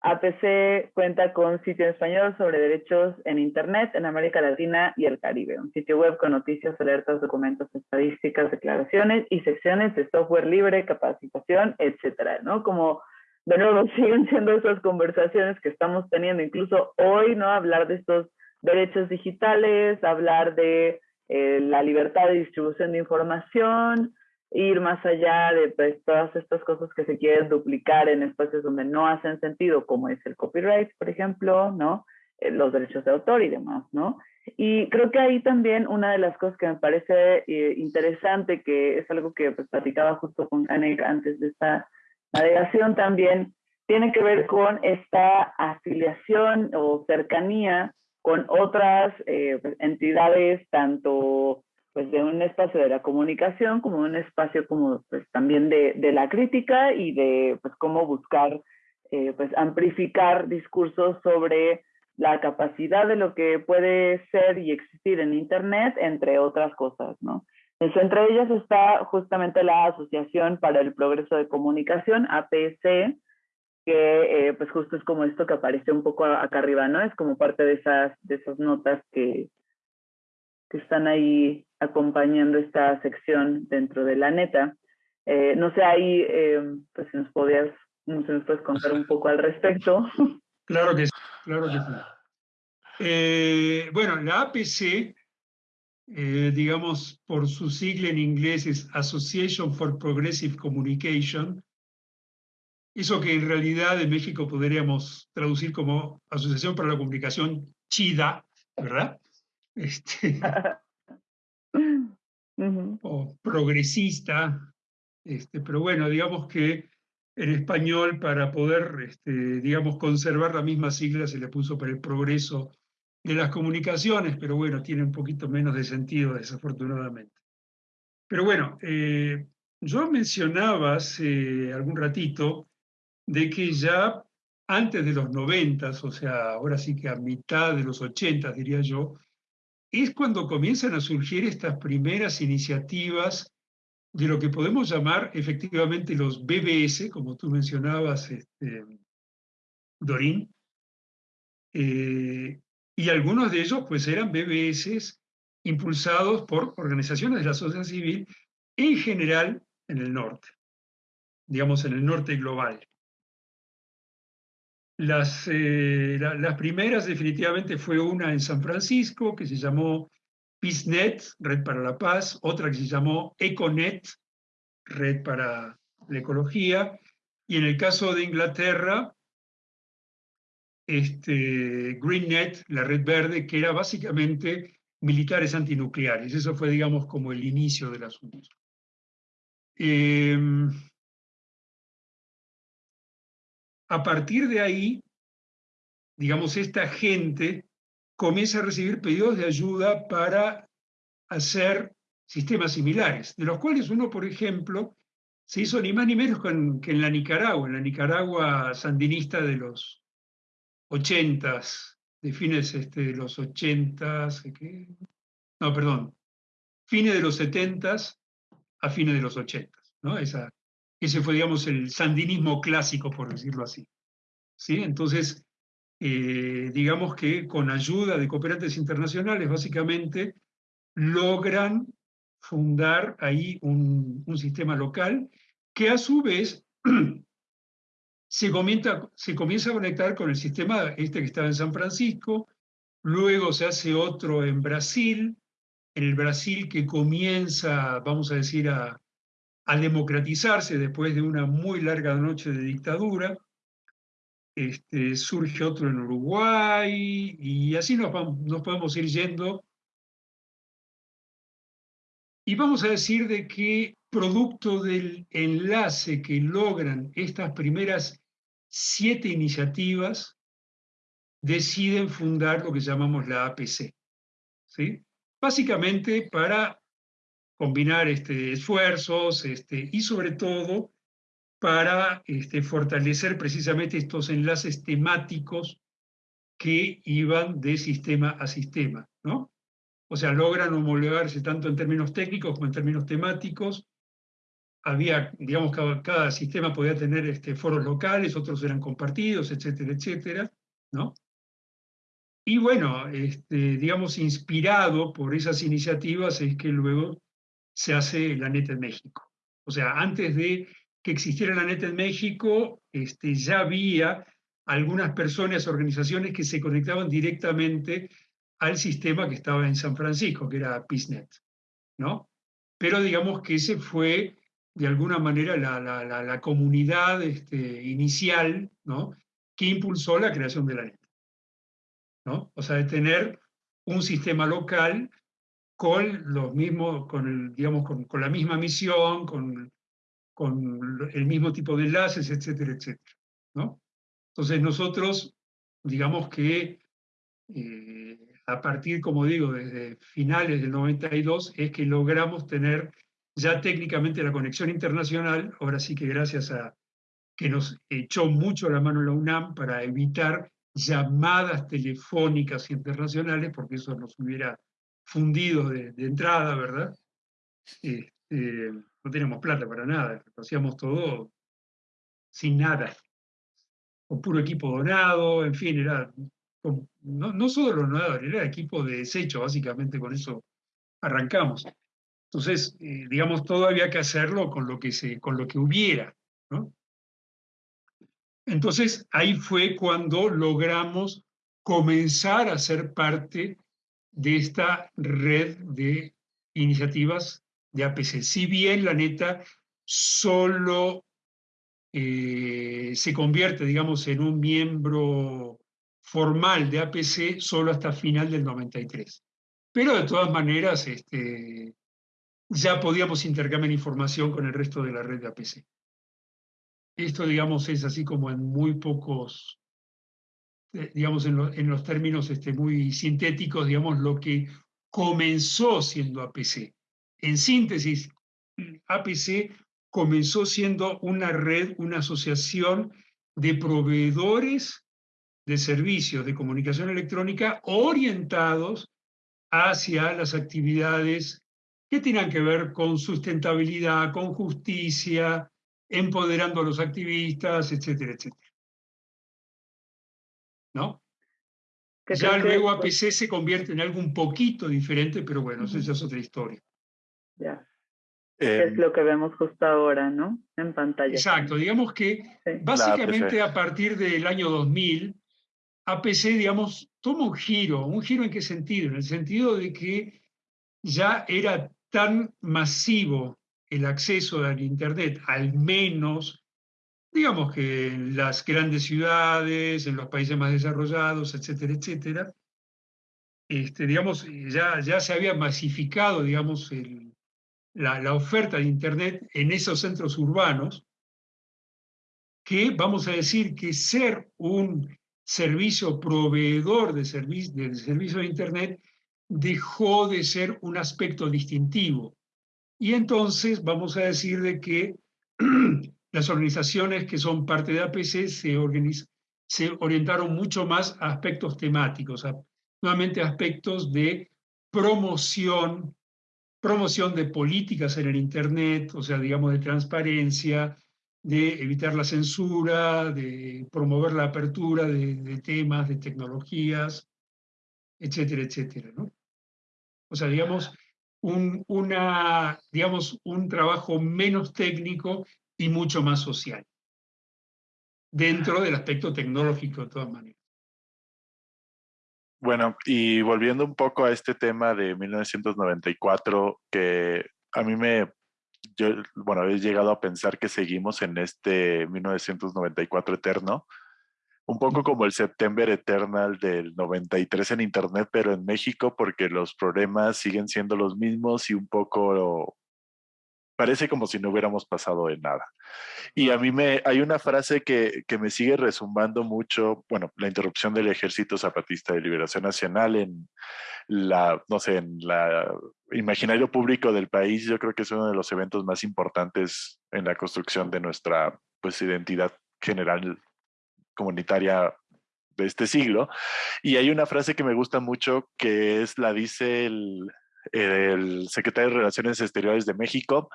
APC cuenta con sitio en español sobre derechos en Internet en América Latina y el Caribe, un sitio web con noticias, alertas, documentos, estadísticas, declaraciones y secciones de software libre, capacitación, etcétera, ¿no? Como de nuevo [LAUGHS] siguen siendo esas conversaciones que estamos teniendo incluso hoy, ¿no? Hablar de estos derechos digitales, hablar de eh, la libertad de distribución de información, ir más allá de pues, todas estas cosas que se quieren duplicar en espacios donde no hacen sentido, como es el copyright, por ejemplo, ¿no? eh, los derechos de autor y demás, ¿no? Y creo que ahí también una de las cosas que me parece eh, interesante, que es algo que pues, platicaba justo con Anek antes de esta navegación también, tiene que ver con esta afiliación o cercanía con otras eh, pues, entidades, tanto pues de un espacio de la comunicación como un espacio como pues también de, de la crítica y de pues cómo buscar eh, pues amplificar discursos sobre la capacidad de lo que puede ser y existir en Internet, entre otras cosas, ¿no? Entre ellas está justamente la Asociación para el Progreso de Comunicación, APC, que eh, pues justo es como esto que aparece un poco acá arriba, ¿no? Es como parte de esas, de esas notas que, que están ahí acompañando esta sección dentro de la neta. Eh, no sé, ahí, eh, pues si nos podías, no sé, nos puedes contar un poco al respecto. Claro que sí, claro que sí. bueno, la APC, digamos, por su sigla en inglés es Association for Progressive Communication, eso que en realidad en México podríamos traducir como Asociación para la Comunicación Chida, ¿verdad? Este, [LAUGHS] o progresista, este, pero bueno, digamos que en español para poder, este, digamos, conservar la misma sigla se le puso para el progreso de las comunicaciones, pero bueno, tiene un poquito menos de sentido desafortunadamente. Pero bueno, eh, yo mencionaba hace algún ratito de que ya antes de los noventas, o sea, ahora sí que a mitad de los ochentas, diría yo, es cuando comienzan a surgir estas primeras iniciativas de lo que podemos llamar efectivamente los BBS, como tú mencionabas, este, Dorín, eh, y algunos de ellos pues eran BBS impulsados por organizaciones de la sociedad civil, en general en el norte, digamos en el norte global. Las, eh, las primeras definitivamente fue una en San Francisco que se llamó PeaceNet, Red para la Paz, otra que se llamó EcoNet, Red para la Ecología, y en el caso de Inglaterra, este, GreenNet, la red verde, que era básicamente militares antinucleares. Eso fue, digamos, como el inicio del asunto. Eh, A partir de ahí, digamos, esta gente comienza a recibir pedidos de ayuda para hacer sistemas similares, de los cuales uno, por ejemplo, se hizo ni más ni menos que en la Nicaragua, en la Nicaragua sandinista de los ochentas, de fines este, de los ochentas, no, perdón, fines de los setentas a fines de los ochentas, ¿no? Esa, ese fue, digamos, el sandinismo clásico, por decirlo así. ¿Sí? Entonces, eh, digamos que con ayuda de cooperantes internacionales, básicamente, logran fundar ahí un, sistema local que a su vez [CLEARS THROAT] se, se comienza a conectar con el sistema este que estaba en San Francisco, luego se hace otro en Brasil, en el Brasil que comienza, vamos a decir, a, a democratizarse después de una muy larga noche de dictadura. Este, surge otro en Uruguay y así nos, nos podemos ir yendo. Y vamos a decir de que producto del enlace que logran estas primeras siete iniciativas, deciden fundar lo que llamamos la APC. ¿sí? Básicamente para combinar este, esfuerzos este, y sobre todo para este, fortalecer precisamente estos enlaces temáticos que iban de sistema a sistema, ¿no? O sea, logran homologarse tanto en términos técnicos como en términos temáticos. Había, digamos, cada, cada sistema podía tener este, foros locales, otros eran compartidos, etcétera, etcétera, ¿no? Y bueno, este, digamos, inspirado por esas iniciativas es que luego se hace la neta en México. O sea, antes de que existiera la neta en México, este, ya había algunas personas, organizaciones que se conectaban directamente al sistema que estaba en San Francisco, que era PISNET, ¿no? Pero digamos que ese fue, de alguna manera, la, la, la, comunidad este, inicial, ¿no? Que impulsó la creación de la neta. ¿no? O sea, de tener un sistema local con los mismos, con el, digamos, con, con la misma misión, con, con el mismo tipo de enlaces, etcétera, etcétera, ¿no? Entonces nosotros, digamos que eh, a partir, como digo, desde finales del 92, es que logramos tener ya técnicamente la conexión internacional, ahora sí que gracias a que nos echó mucho la mano la UNAM para evitar llamadas telefónicas internacionales, porque eso nos hubiera fundido de, entrada, ¿verdad? Este, no teníamos plata para nada, hacíamos todo sin nada, con puro equipo donado, en fin, era no, no solo los donadores, era equipo de desecho, básicamente con eso arrancamos. Entonces, eh, digamos, todo había que hacerlo con lo que, se, con lo que hubiera. Entonces, ahí fue cuando logramos comenzar a ser parte de esta red de iniciativas de APC. Si bien la neta solo eh, se convierte, digamos, en un miembro formal de APC solo hasta final del 93. Pero de todas maneras, este, ya podíamos intercambiar información con el resto de la red de APC. Esto, digamos, es así como en muy pocos, eh, digamos, en, en los términos este, muy sintéticos, digamos, lo que comenzó siendo APC. En síntesis, APC comenzó siendo una red, una asociación de proveedores de servicios de comunicación electrónica orientados hacia las actividades que tengan que ver con sustentabilidad, con justicia, empoderando a los activistas, etcétera, etcétera. ¿No? Ya luego APC se convierte en algo un poquito diferente, pero bueno, esa es otra historia. Ya. es em, lo que vemos justo ahora, ¿no? En pantalla. Exacto, digamos que básicamente a partir del año 2000, APC, digamos, toma un giro. ¿Un giro en qué sentido? En el sentido de que ya era tan masivo el acceso al Internet, al menos, digamos que en las grandes ciudades, en los países más desarrollados, etcétera, etcétera, este, digamos, ya, ya se había masificado, digamos, la, la oferta de Internet en esos centros urbanos, que vamos a decir que ser un servicio proveedor de, servicio de servicio de Internet dejó de ser un aspecto distintivo. Y entonces vamos a decir de que [CLEARS THROAT] las organizaciones que son parte de APC se, se orientaron mucho más a aspectos temáticos, a, nuevamente aspectos de promoción, promoción de políticas en el Internet, o sea, digamos, de transparencia, de evitar la censura, de promover la apertura de, temas, de tecnologías, etcétera, etcétera. ¿no? O sea, digamos un, una, digamos, un trabajo menos técnico y mucho más social, dentro del aspecto tecnológico de todas maneras. Bueno, y volviendo un poco a este tema de 1994, que a mí me yo, bueno, he llegado a pensar que seguimos en este 1994 eterno, un poco como el September Eternal del 93 en Internet, pero en México, porque los problemas siguen siendo los mismos y un poco parece como si no hubiéramos pasado de nada. Y a mí me, hay una frase que, que, me sigue resumbando mucho, bueno, la interrupción del Ejército Zapatista de Liberación Nacional en la, no sé, en la imaginario público del país, yo creo que es uno de los eventos más importantes en la construcción de nuestra pues, identidad general comunitaria de este siglo. Y hay una frase que me gusta mucho que es la dice el, secretario de Relaciones Exteriores de México,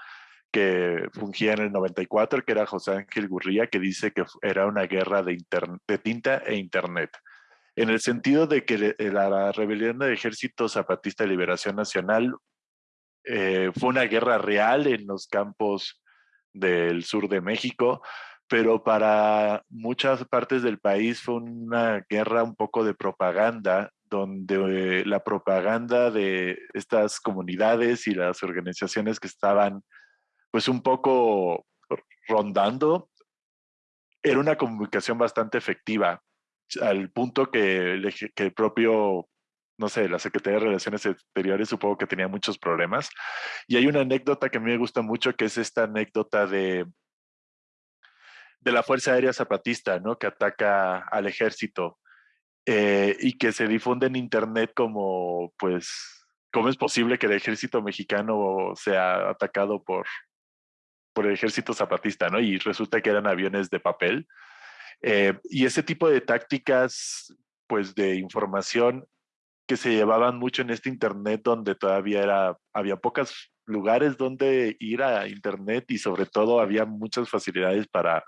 que fungía en el 94, que era José Ángel Gurría, que dice que era una guerra de, de tinta e internet en el sentido de que eh, la rebelión del Ejército Zapatista de Liberación Nacional eh, fue una guerra real en los campos del sur de México, pero para muchas partes del país fue una guerra un poco de propaganda, donde la propaganda de estas comunidades y las organizaciones que estaban pues un poco rondando era una comunicación bastante efectiva al punto que el, que el propio no sé, la Secretaría de Relaciones Exteriores supongo que tenía muchos problemas. Y hay una anécdota que a mí me gusta mucho, que es esta anécdota de, de la Fuerza Aérea Zapatista, ¿no? Que ataca al ejército eh, y que se difunde en Internet como, pues, ¿cómo es posible que el ejército mexicano sea atacado por, por el ejército zapatista, ¿no? Y resulta que eran aviones de papel. Eh, y ese tipo de tácticas, pues, de información que se llevaban mucho en este internet donde todavía era, había pocos lugares donde ir a internet y sobre todo había muchas facilidades para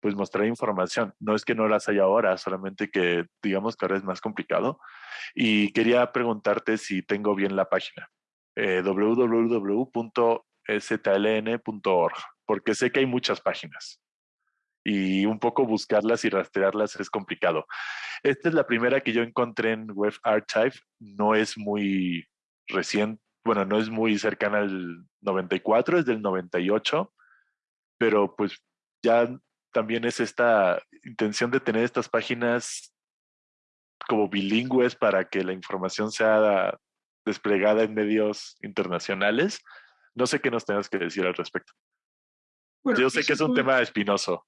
pues mostrar información. No es que no las haya ahora, solamente que digamos que ahora es más complicado. Y quería preguntarte si tengo bien la página, eh, www.stln.org, porque sé que hay muchas páginas y un poco buscarlas y rastrearlas es complicado. Esta es la primera que yo encontré en Web Archive, no es muy reciente, bueno, no es muy cercana al 94, es del 98, pero pues ya también es esta intención de tener estas páginas como bilingües para que la información sea desplegada en medios internacionales. No sé qué nos tengas que decir al respecto. Yo sé que es un tema espinoso.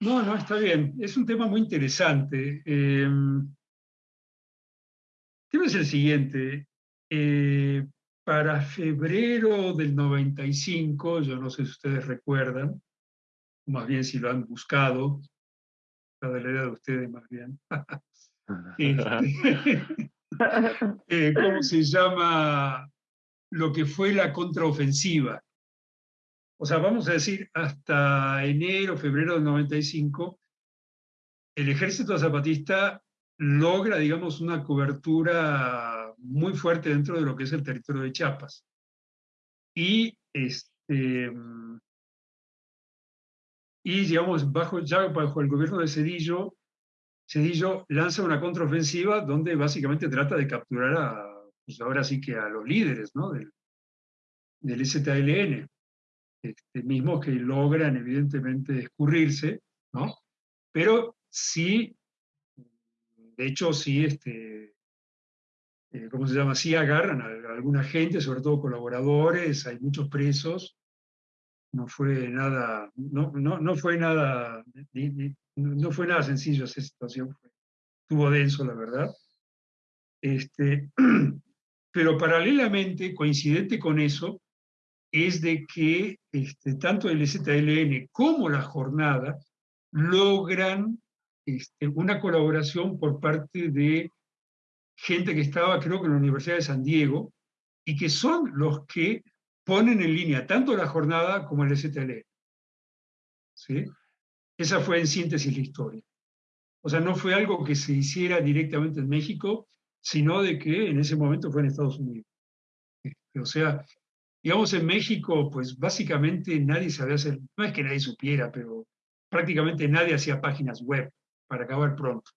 No, no, está bien. Es un tema muy interesante. Eh, el tema es el siguiente. Eh, para febrero del 95, yo no sé si ustedes recuerdan, más bien si lo han buscado, la de la edad de ustedes más bien. [LAUGHS] [LAUGHS] Este, eh, ¿Cómo se llama lo que fue la contraofensiva? o sea, vamos a decir, hasta enero, febrero del 95, el ejército zapatista logra, digamos, una cobertura muy fuerte dentro de lo que es el territorio de Chiapas. Y, este, y digamos, bajo, ya bajo el gobierno de Cedillo, Cedillo lanza una contraofensiva donde básicamente trata de capturar a, pues ahora sí que a los líderes del, del este, mismos que logran evidentemente escurrirse, ¿no? Pero sí, de hecho sí, este, eh, ¿cómo se llama? Sí agarran a, alguna gente, sobre todo colaboradores, hay muchos presos, no fue nada, no, no, no fue nada, no fue nada sencillo esa situación, estuvo denso la verdad. Este, [CLEARS THROAT] pero paralelamente, coincidente con eso, es de que este, tanto el ZLN como la jornada logran este, una colaboración por parte de gente que estaba, creo que en la Universidad de San Diego, y que son los que ponen en línea tanto la jornada como el ZLN. ¿Sí? Esa fue en síntesis la historia. O sea, no fue algo que se hiciera directamente en México, sino de que en ese momento fue en Estados Unidos. O sea, Digamos, en México, pues básicamente nadie sabía hacer, no es que nadie supiera, pero prácticamente nadie hacía páginas web para acabar pronto.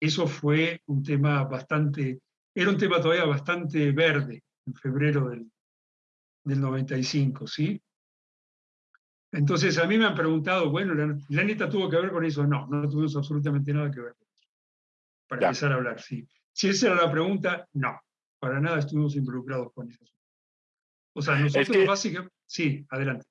Eso fue un tema bastante, era un tema todavía bastante verde en febrero del, del 95, ¿sí? Entonces a mí me han preguntado, bueno, ¿la, neta tuvo que ver con eso? No, no tuvimos absolutamente nada que ver con eso. Para empezar a hablar, sí. Si esa era la pregunta, no, para nada estuvimos involucrados con eso. O sea, nosotros básicamente... Sí, adelante.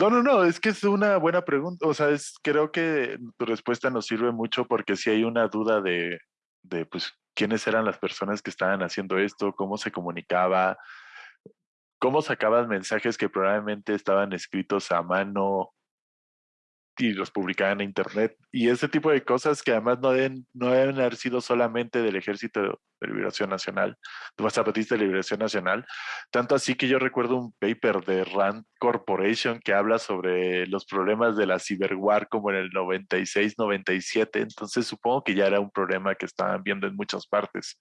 No, no, no, es que es una buena pregunta. O sea, es, creo que tu respuesta nos sirve mucho porque si hay una duda de, de, pues, quiénes eran las personas que estaban haciendo esto, cómo se comunicaba, cómo sacabas mensajes que probablemente estaban escritos a mano y los publicaban en internet y ese tipo de cosas que además no deben, no deben haber sido solamente del Ejército de Liberación Nacional, de Zapatista de Liberación Nacional, tanto así que yo recuerdo un paper de Rand Corporation que habla sobre los problemas de la ciberwar como en el 96, 97, entonces supongo que ya era un problema que estaban viendo en muchas partes.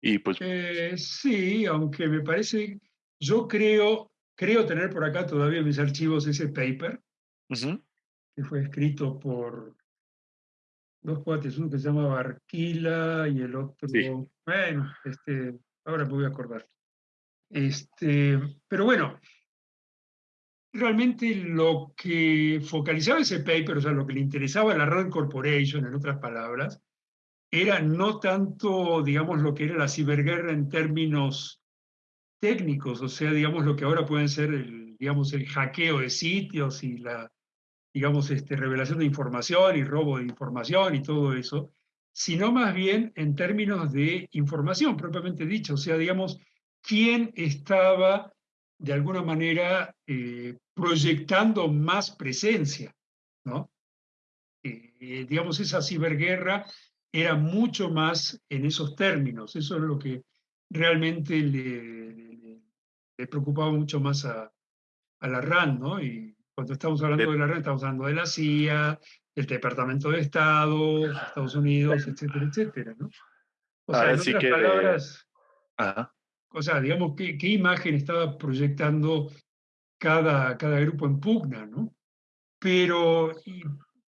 Y pues... Eh, sí, aunque me parece, yo creo, creo tener por acá todavía en mis archivos ese paper que fue escrito por dos cuates, uno que se llama Barquila y el otro, bueno, este, ahora me voy a acordar. Este, pero bueno, realmente lo que focalizaba ese paper, o sea, lo que le interesaba a la Rand Corporation, en otras palabras, era no tanto, digamos, lo que era la ciberguerra en términos técnicos, o sea, digamos, lo que ahora pueden ser, el, digamos, el hackeo de sitios y la, digamos, este, revelación de información y robo de información y todo eso, sino más bien en términos de información propiamente dicho, o sea, digamos, quién estaba de alguna manera eh, proyectando más presencia, ¿no? Eh, digamos, esa ciberguerra era mucho más en esos términos, eso es lo que realmente le, le, preocupaba mucho más a, a, la RAND, ¿no? Y cuando estamos hablando de la RAND, estamos hablando de la CIA, el Departamento de Estado, Estados Unidos, etcétera, etcétera, ¿no? O sea, en otras palabras, o sea, digamos, ¿qué, qué imagen estaba proyectando cada, cada grupo en pugna, ¿no? Pero,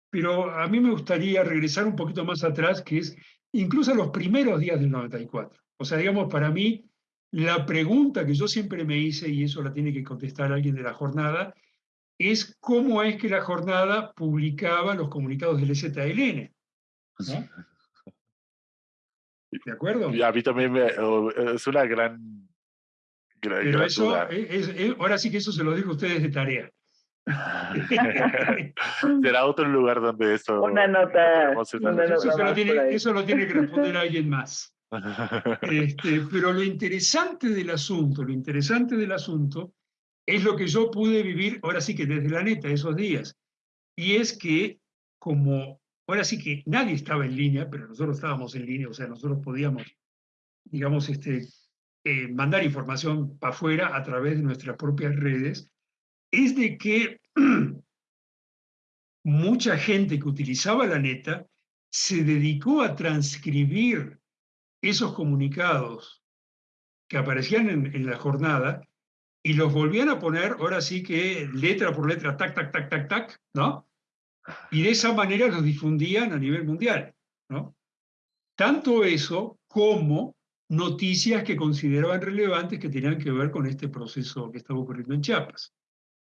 pero a mí me gustaría regresar un poquito más atrás, que es incluso a los primeros días del 94. O sea, digamos, para mí, la pregunta que yo siempre me hice, y eso la tiene que contestar alguien de la jornada, es cómo es que la jornada publicaba los comunicados del ZLN. ¿no? ¿De acuerdo? Y a mí también me, es una gran... gran Pero eso, ahora sí que eso se lo digo a ustedes de tarea. [LAUGHS] Será otro lugar donde eso... Una nota. eso, lo tiene, eso, lo tiene, que responder alguien más. Este, [LAUGHS] pero lo interesante del asunto, lo interesante del asunto es lo que yo pude vivir, ahora sí que desde la neta, esos días. Y es que como Ahora sí que nadie estaba en línea, pero nosotros estábamos en línea, o sea, nosotros podíamos, digamos, este, eh, mandar información para afuera a través de nuestras propias redes, es de que [CLEARS THROAT] mucha gente que utilizaba la neta se dedicó a transcribir esos comunicados que aparecían en, la jornada y los volvían a poner, ahora sí que letra por letra, tac, tac, tac, tac, tac, ¿no? Y de esa manera los difundían a nivel mundial. ¿no? Tanto eso como noticias que consideraban relevantes que tenían que ver con este proceso que estaba ocurriendo en Chiapas.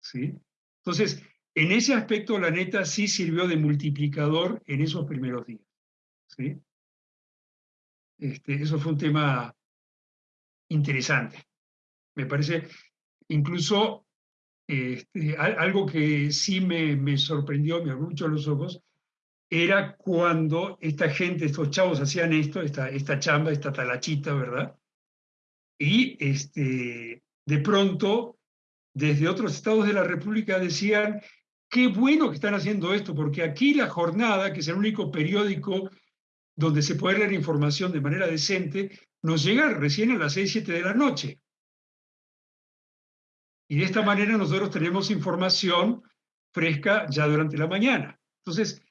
¿sí? Entonces, en ese aspecto la neta sí sirvió de multiplicador en esos primeros días. ¿sí? Este, eso fue un tema interesante. Me parece, incluso este, algo que sí me, me, sorprendió, me abrió mucho los ojos, era cuando esta gente, estos chavos hacían esto, esta, esta chamba, esta talachita, ¿verdad? Y este, de pronto, desde otros estados de la República decían, qué bueno que están haciendo esto, porque aquí la jornada, que es el único periódico donde se puede leer información de manera decente, nos llega recién a las 6, 7 de la noche. Y de esta manera nosotros tenemos información fresca ya durante la mañana. Entonces,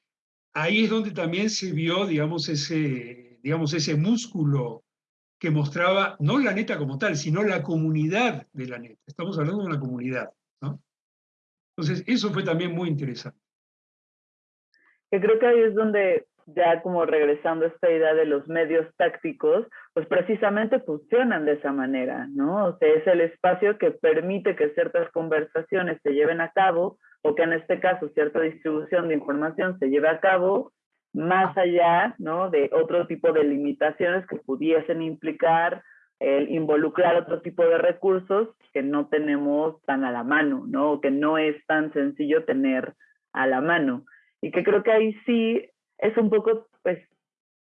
ahí es donde también se vio, digamos, ese, digamos, ese músculo que mostraba no la neta como tal, sino la comunidad de la neta. Estamos hablando de una comunidad. ¿no? Entonces, eso fue también muy interesante. Yo creo que ahí es donde ya como regresando a esta idea de los medios tácticos, pues precisamente funcionan de esa manera, ¿no? O sea, es el espacio que permite que ciertas conversaciones se lleven a cabo o que en este caso cierta distribución de información se lleve a cabo más allá, ¿no? De otro tipo de limitaciones que pudiesen implicar el involucrar otro tipo de recursos que no tenemos tan a la mano, ¿no? O que no es tan sencillo tener a la mano. Y que creo que ahí sí es un poco, pues,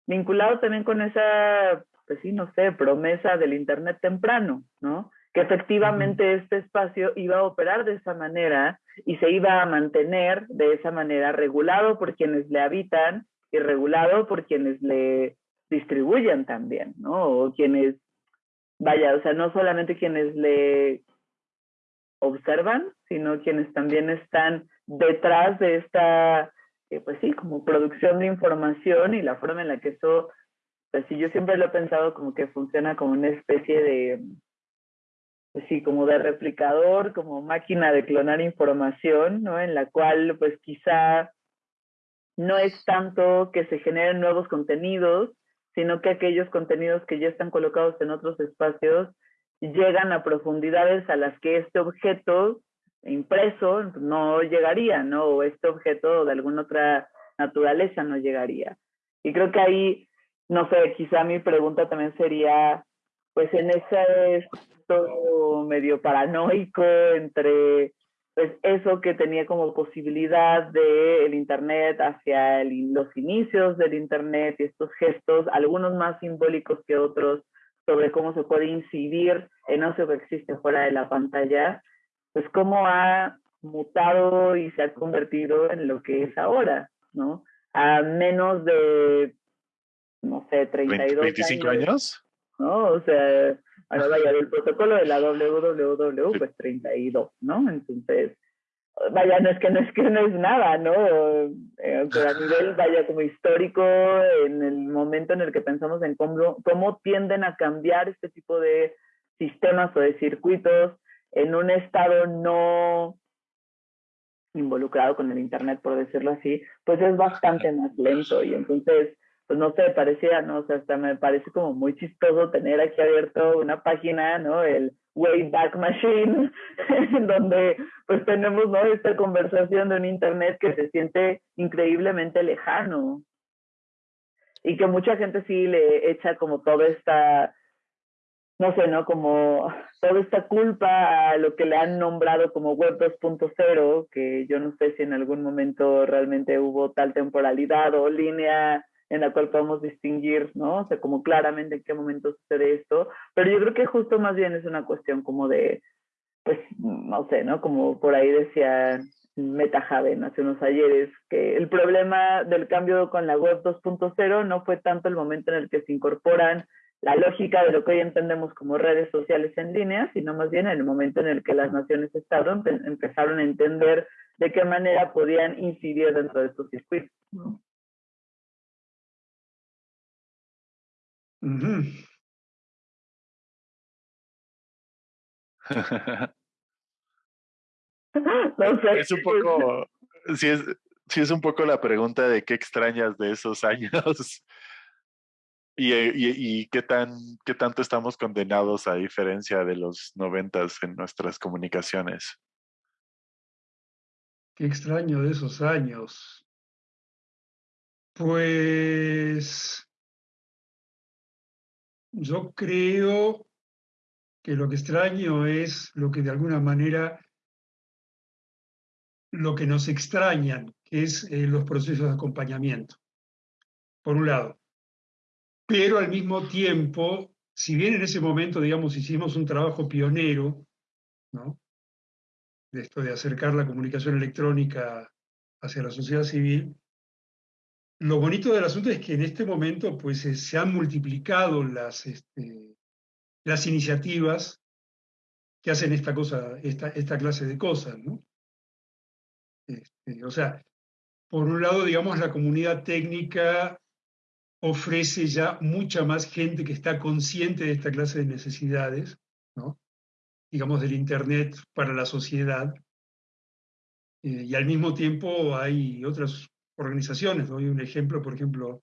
vinculado también con esa, pues sí, no sé, promesa del Internet temprano, ¿no? Que efectivamente este espacio iba a operar de esa manera y se iba a mantener de esa manera, regulado por quienes le habitan y regulado por quienes le distribuyen también, ¿no? O quienes, vaya, o sea, no solamente quienes le observan, sino quienes también están detrás de esta pues sí, como producción de información y la forma en la que eso, pues sí, yo siempre lo he pensado como que funciona como una especie de, pues sí, como de replicador, como máquina de clonar información, ¿no? En la cual, pues quizá no es tanto que se generen nuevos contenidos, sino que aquellos contenidos que ya están colocados en otros espacios llegan a profundidades a las que este objeto impreso no llegaría, ¿no? O este objeto de alguna otra naturaleza no llegaría. Y creo que ahí, no sé, quizá mi pregunta también sería, pues en ese todo medio paranoico entre pues eso que tenía como posibilidad del el Internet hacia los inicios del Internet y estos gestos, algunos más simbólicos que otros, sobre cómo se puede incidir en eso que existe fuera de la pantalla, pues cómo ha mutado y se ha convertido en lo que es ahora, ¿no? A menos de, no sé, 32 25 años. ¿no? O sea, ahora vaya, del protocolo de la WWW, pues 32, ¿no? Entonces, vaya, no es que no es que no es nada, ¿no? Eh, pero a nivel, [LAUGHS] vaya, como histórico, en el momento en el que pensamos en cómo, cómo tienden a cambiar este tipo de sistemas o de circuitos en un estado no involucrado con el Internet, por decirlo así, pues es bastante más lento y entonces pues no sé, parecía, ¿no? O sea, hasta me parece como muy chistoso tener aquí abierto una página, ¿no? El Wayback Machine, [LAUGHS] en donde pues tenemos, ¿no? Esta conversación de un Internet que se siente increíblemente lejano. Y que mucha gente sí le echa como toda esta, no sé, ¿no? Como toda esta culpa a lo que le han nombrado como Web 2.0, que yo no sé si en algún momento realmente hubo tal temporalidad o línea en la cual podemos distinguir, ¿no? O sea, como claramente en qué momento sucede esto, pero yo creo que justo más bien es una cuestión como de, pues, no sé, ¿no? Como por ahí decía Meta Haven hace unos ayeres, que el problema del cambio con la web 2.0 no fue tanto el momento en el que se incorporan la lógica de lo que hoy entendemos como redes sociales en línea, sino más bien en el momento en el que las naciones estados empezaron a entender de qué manera podían incidir dentro de estos circuitos. ¿no? [LAUGHS] es un poco, sí es, sí es un poco la pregunta de qué extrañas de esos años y, y, y, qué, tan, qué tanto estamos condenados a diferencia de los noventas en nuestras comunicaciones. Qué extraño de esos años. Pues yo creo que lo que extraño es lo que de alguna manera, lo que nos extrañan, que es eh, los procesos de acompañamiento, por un lado. Pero al mismo tiempo, si bien en ese momento, digamos, hicimos un trabajo pionero, ¿no? De esto de acercar la comunicación electrónica hacia la sociedad civil, lo bonito del asunto es que en este momento pues, se han multiplicado las, este, las iniciativas que hacen esta, cosa, esta, esta clase de cosas. ¿no? Este, o sea, por un lado, digamos, la comunidad técnica ofrece ya mucha más gente que está consciente de esta clase de necesidades, digamos, del Internet para la sociedad. Eh, y al mismo tiempo hay otras organizaciones. Doy un ejemplo, por ejemplo,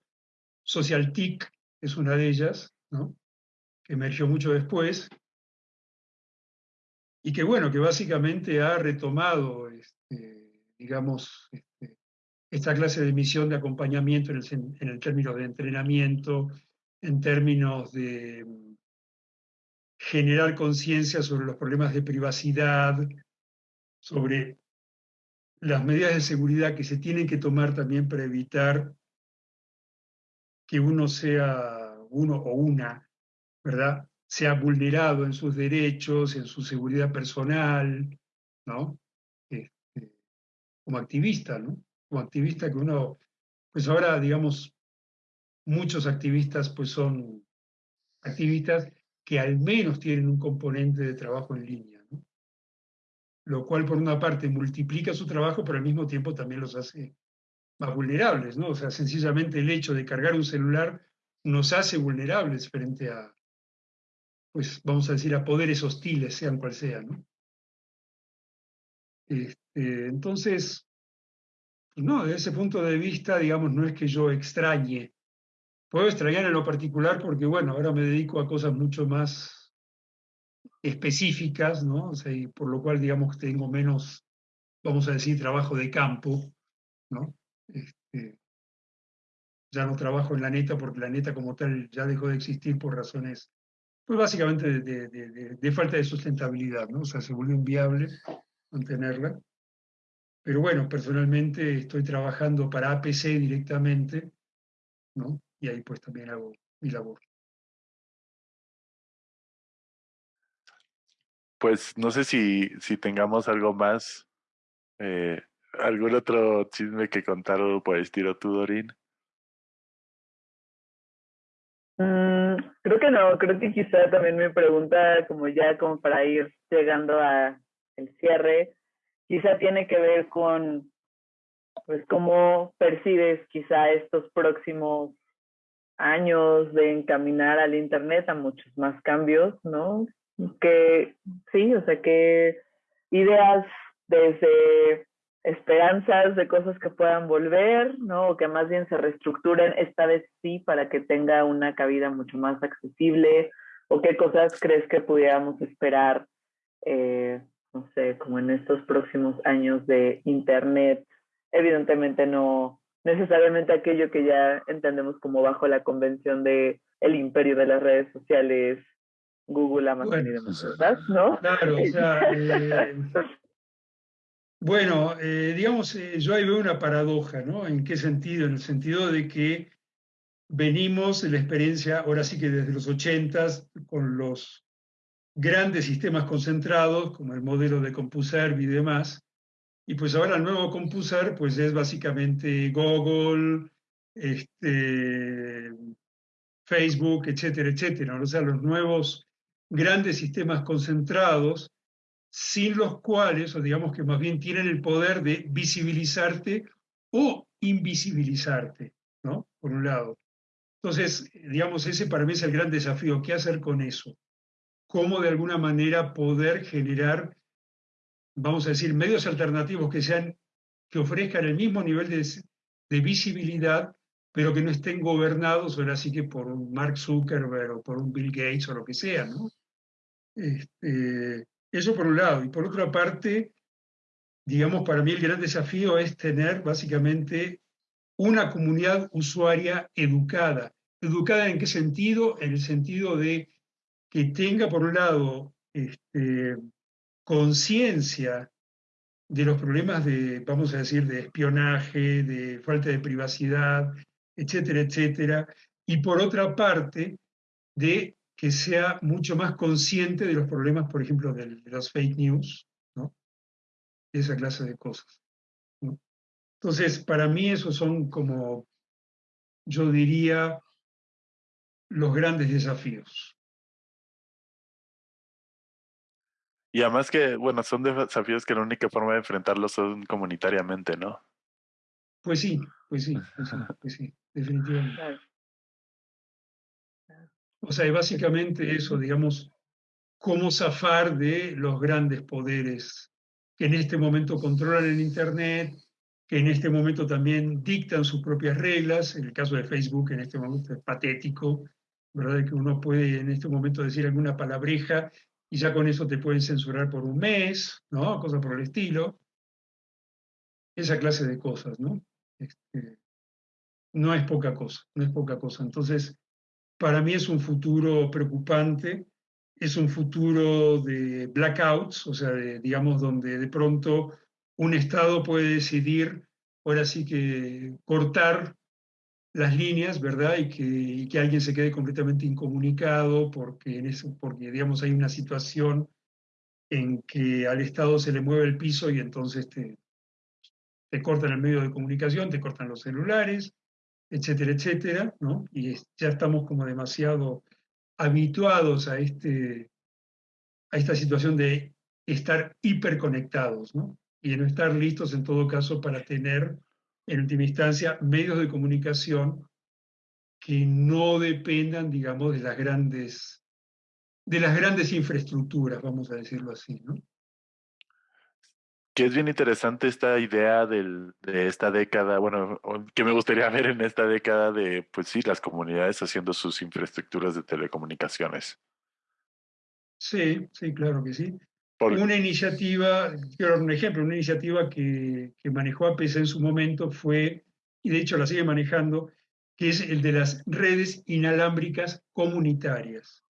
SocialTIC es una de ellas, que emergió mucho después, y que bueno, que básicamente ha retomado, este, digamos, esta clase de misión de acompañamiento en el, en el término de entrenamiento, en términos de mm, generar conciencia sobre los problemas de privacidad, sobre las medidas de seguridad que se tienen que tomar también para evitar que uno sea, uno o una, ¿verdad? Sea vulnerado en sus derechos, en su seguridad personal, ¿no? Este, como activista, ¿no? Como activista que uno, pues ahora, digamos, muchos activistas pues son activistas que al menos tienen un componente de trabajo en línea lo cual por una parte multiplica su trabajo, pero al mismo tiempo también los hace más vulnerables, ¿no? O sea, sencillamente el hecho de cargar un celular nos hace vulnerables frente a, pues vamos a decir, a poderes hostiles, sean cual sean, ¿no? Este, entonces, no, desde ese punto de vista, digamos, no es que yo extrañe. Puedo extrañar en lo particular porque, bueno, ahora me dedico a cosas mucho más específicas, ¿no? O sea, y por lo cual, digamos, tengo menos, vamos a decir, trabajo de campo, ¿no? Este, ya no trabajo en la neta porque la neta como tal ya dejó de existir por razones, pues básicamente de, de, de falta de sustentabilidad, ¿no? O sea, se volvió inviable mantenerla. Pero bueno, personalmente estoy trabajando para APC directamente, ¿no? Y ahí pues también hago mi labor. Pues no sé si, si tengamos algo más, eh, algún otro chisme que contar o por estilo tú, Dorín. Mm, creo que no, creo que quizá también mi pregunta, como ya como para ir llegando a el cierre, quizá tiene que ver con pues cómo percibes quizá estos próximos años de encaminar al internet a muchos más cambios, ¿no? que sí, o sea, que ideas desde esperanzas de cosas que puedan volver, ¿no? O que más bien se reestructuren esta vez sí para que tenga una cabida mucho más accesible, o qué cosas crees que pudiéramos esperar, eh, no sé, como en estos próximos años de Internet. Evidentemente no necesariamente aquello que ya entendemos como bajo la convención de el imperio de las redes sociales Google, Amazon y demás, ¿no? Claro, o sea, [LAUGHS] eh, bueno, eh, digamos, eh, yo ahí veo una paradoja, ¿no? ¿En qué sentido? En el sentido de que venimos de la experiencia, ahora sí que desde los ochentas, con los grandes sistemas concentrados, como el modelo de CompuServe y demás, y pues ahora el nuevo CompuServe, pues es básicamente Google, este, Facebook, etcétera, etcétera. O sea, los nuevos grandes sistemas concentrados, sin los cuales, o digamos que más bien tienen el poder de visibilizarte o invisibilizarte, ¿no? Por un lado. Entonces, digamos, ese para mí es el gran desafío. ¿Qué hacer con eso? ¿Cómo de alguna manera poder generar, vamos a decir, medios alternativos que sean, que ofrezcan el mismo nivel de, de visibilidad, pero que no estén gobernados ahora sí que por un Mark Zuckerberg o por un Bill Gates o lo que sea. Este, eso por un lado. Y por otra parte, digamos, para mí el gran desafío es tener básicamente una comunidad usuaria educada. ¿Educada en qué sentido? En el sentido de que tenga, por un lado, este, conciencia de los problemas de, vamos a decir, de espionaje, de falta de privacidad, etcétera, etcétera, y por otra parte, de que sea mucho más consciente de los problemas, por ejemplo, de, los fake news, ¿no? esa clase de cosas. Entonces, para mí esos son como, yo diría, los grandes desafíos. Y además que, bueno, son desafíos que la única forma de enfrentarlos son comunitariamente, ¿no? Pues sí, pues sí, pues [LAUGHS] sí, pues sí definitivamente. O sea, básicamente eso, digamos, cómo zafar de los grandes poderes que en este momento controlan el Internet, que en este momento también dictan sus propias reglas. En el caso de Facebook, en este momento es patético, ¿verdad? Que uno puede en este momento decir alguna palabreja y ya con eso te pueden censurar por un mes, ¿no? Cosas por el estilo. Esa clase de cosas, ¿no? Este, no es poca cosa, no es poca cosa. Entonces, para mí es un futuro preocupante, es un futuro de blackouts, o sea, digamos, donde de pronto un Estado puede decidir, ahora sí que cortar las líneas, ¿verdad? Y que, que alguien se quede completamente incomunicado porque, en eso, porque, digamos, hay una situación en que al Estado se le mueve el piso y entonces te, te cortan el medio de comunicación, te cortan los celulares, etcétera, etcétera, ¿no? Y ya estamos como demasiado habituados a, este, a esta situación de estar hiperconectados, ¿no? Y de no estar listos en todo caso para tener, en última instancia, medios de comunicación que no dependan, digamos, de las grandes, de las grandes infraestructuras, vamos a decirlo así, ¿no? que es bien interesante esta idea del, de esta década, bueno, que me gustaría ver en esta década de, pues sí, las comunidades haciendo sus infraestructuras de telecomunicaciones. Sí, sí, claro que sí. Una iniciativa, quiero dar un ejemplo, una iniciativa que, que manejó APC en su momento fue, y de hecho la sigue manejando, que es el de las redes inalámbricas comunitarias.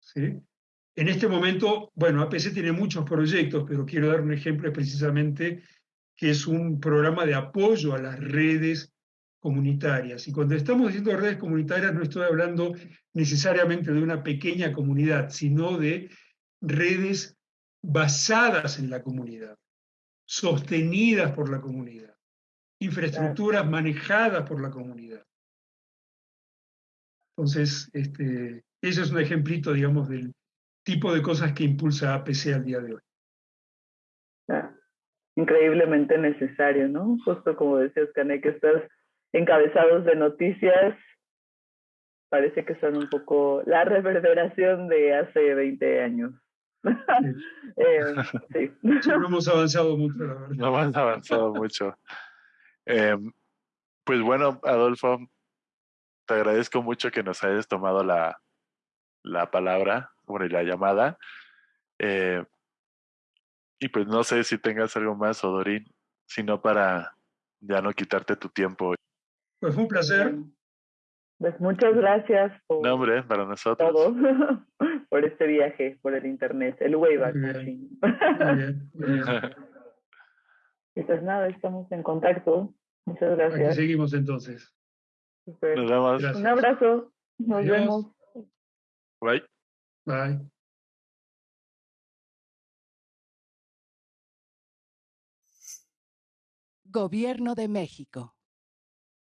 ¿sí? En este momento, bueno, APC tiene muchos proyectos, pero quiero dar un ejemplo precisamente que es un programa de apoyo a las redes comunitarias. Y cuando estamos diciendo redes comunitarias, no estoy hablando necesariamente de una pequeña comunidad, sino de redes basadas en la comunidad, sostenidas por la comunidad, infraestructuras manejadas por la comunidad. Entonces, este, ese es un ejemplito, digamos, del tipo de cosas que impulsa APC al día de hoy. Ah, increíblemente necesario, ¿no? Justo como decías, Canek, que estos encabezados de noticias parece que son un poco la reverberación de hace 20 años. [LAUGHS] eh, sí. no hemos avanzado mucho, la verdad. No hemos avanzado mucho. Eh, pues bueno, Adolfo, te agradezco mucho que nos hayas tomado la, la palabra sobre la llamada. Eh, y pues no sé si tengas algo más, Odorín, sino para ya no quitarte tu tiempo. Pues fue un placer. Pues muchas gracias por nombre para nosotros. Todo, [LAUGHS] por este viaje, por el internet, el Wayback Machine. [LAUGHS] y pues nada, estamos en contacto. Muchas gracias. Aquí seguimos entonces. Nos vemos. Un abrazo. Nos vemos. Bye. Bye. Gobierno de México.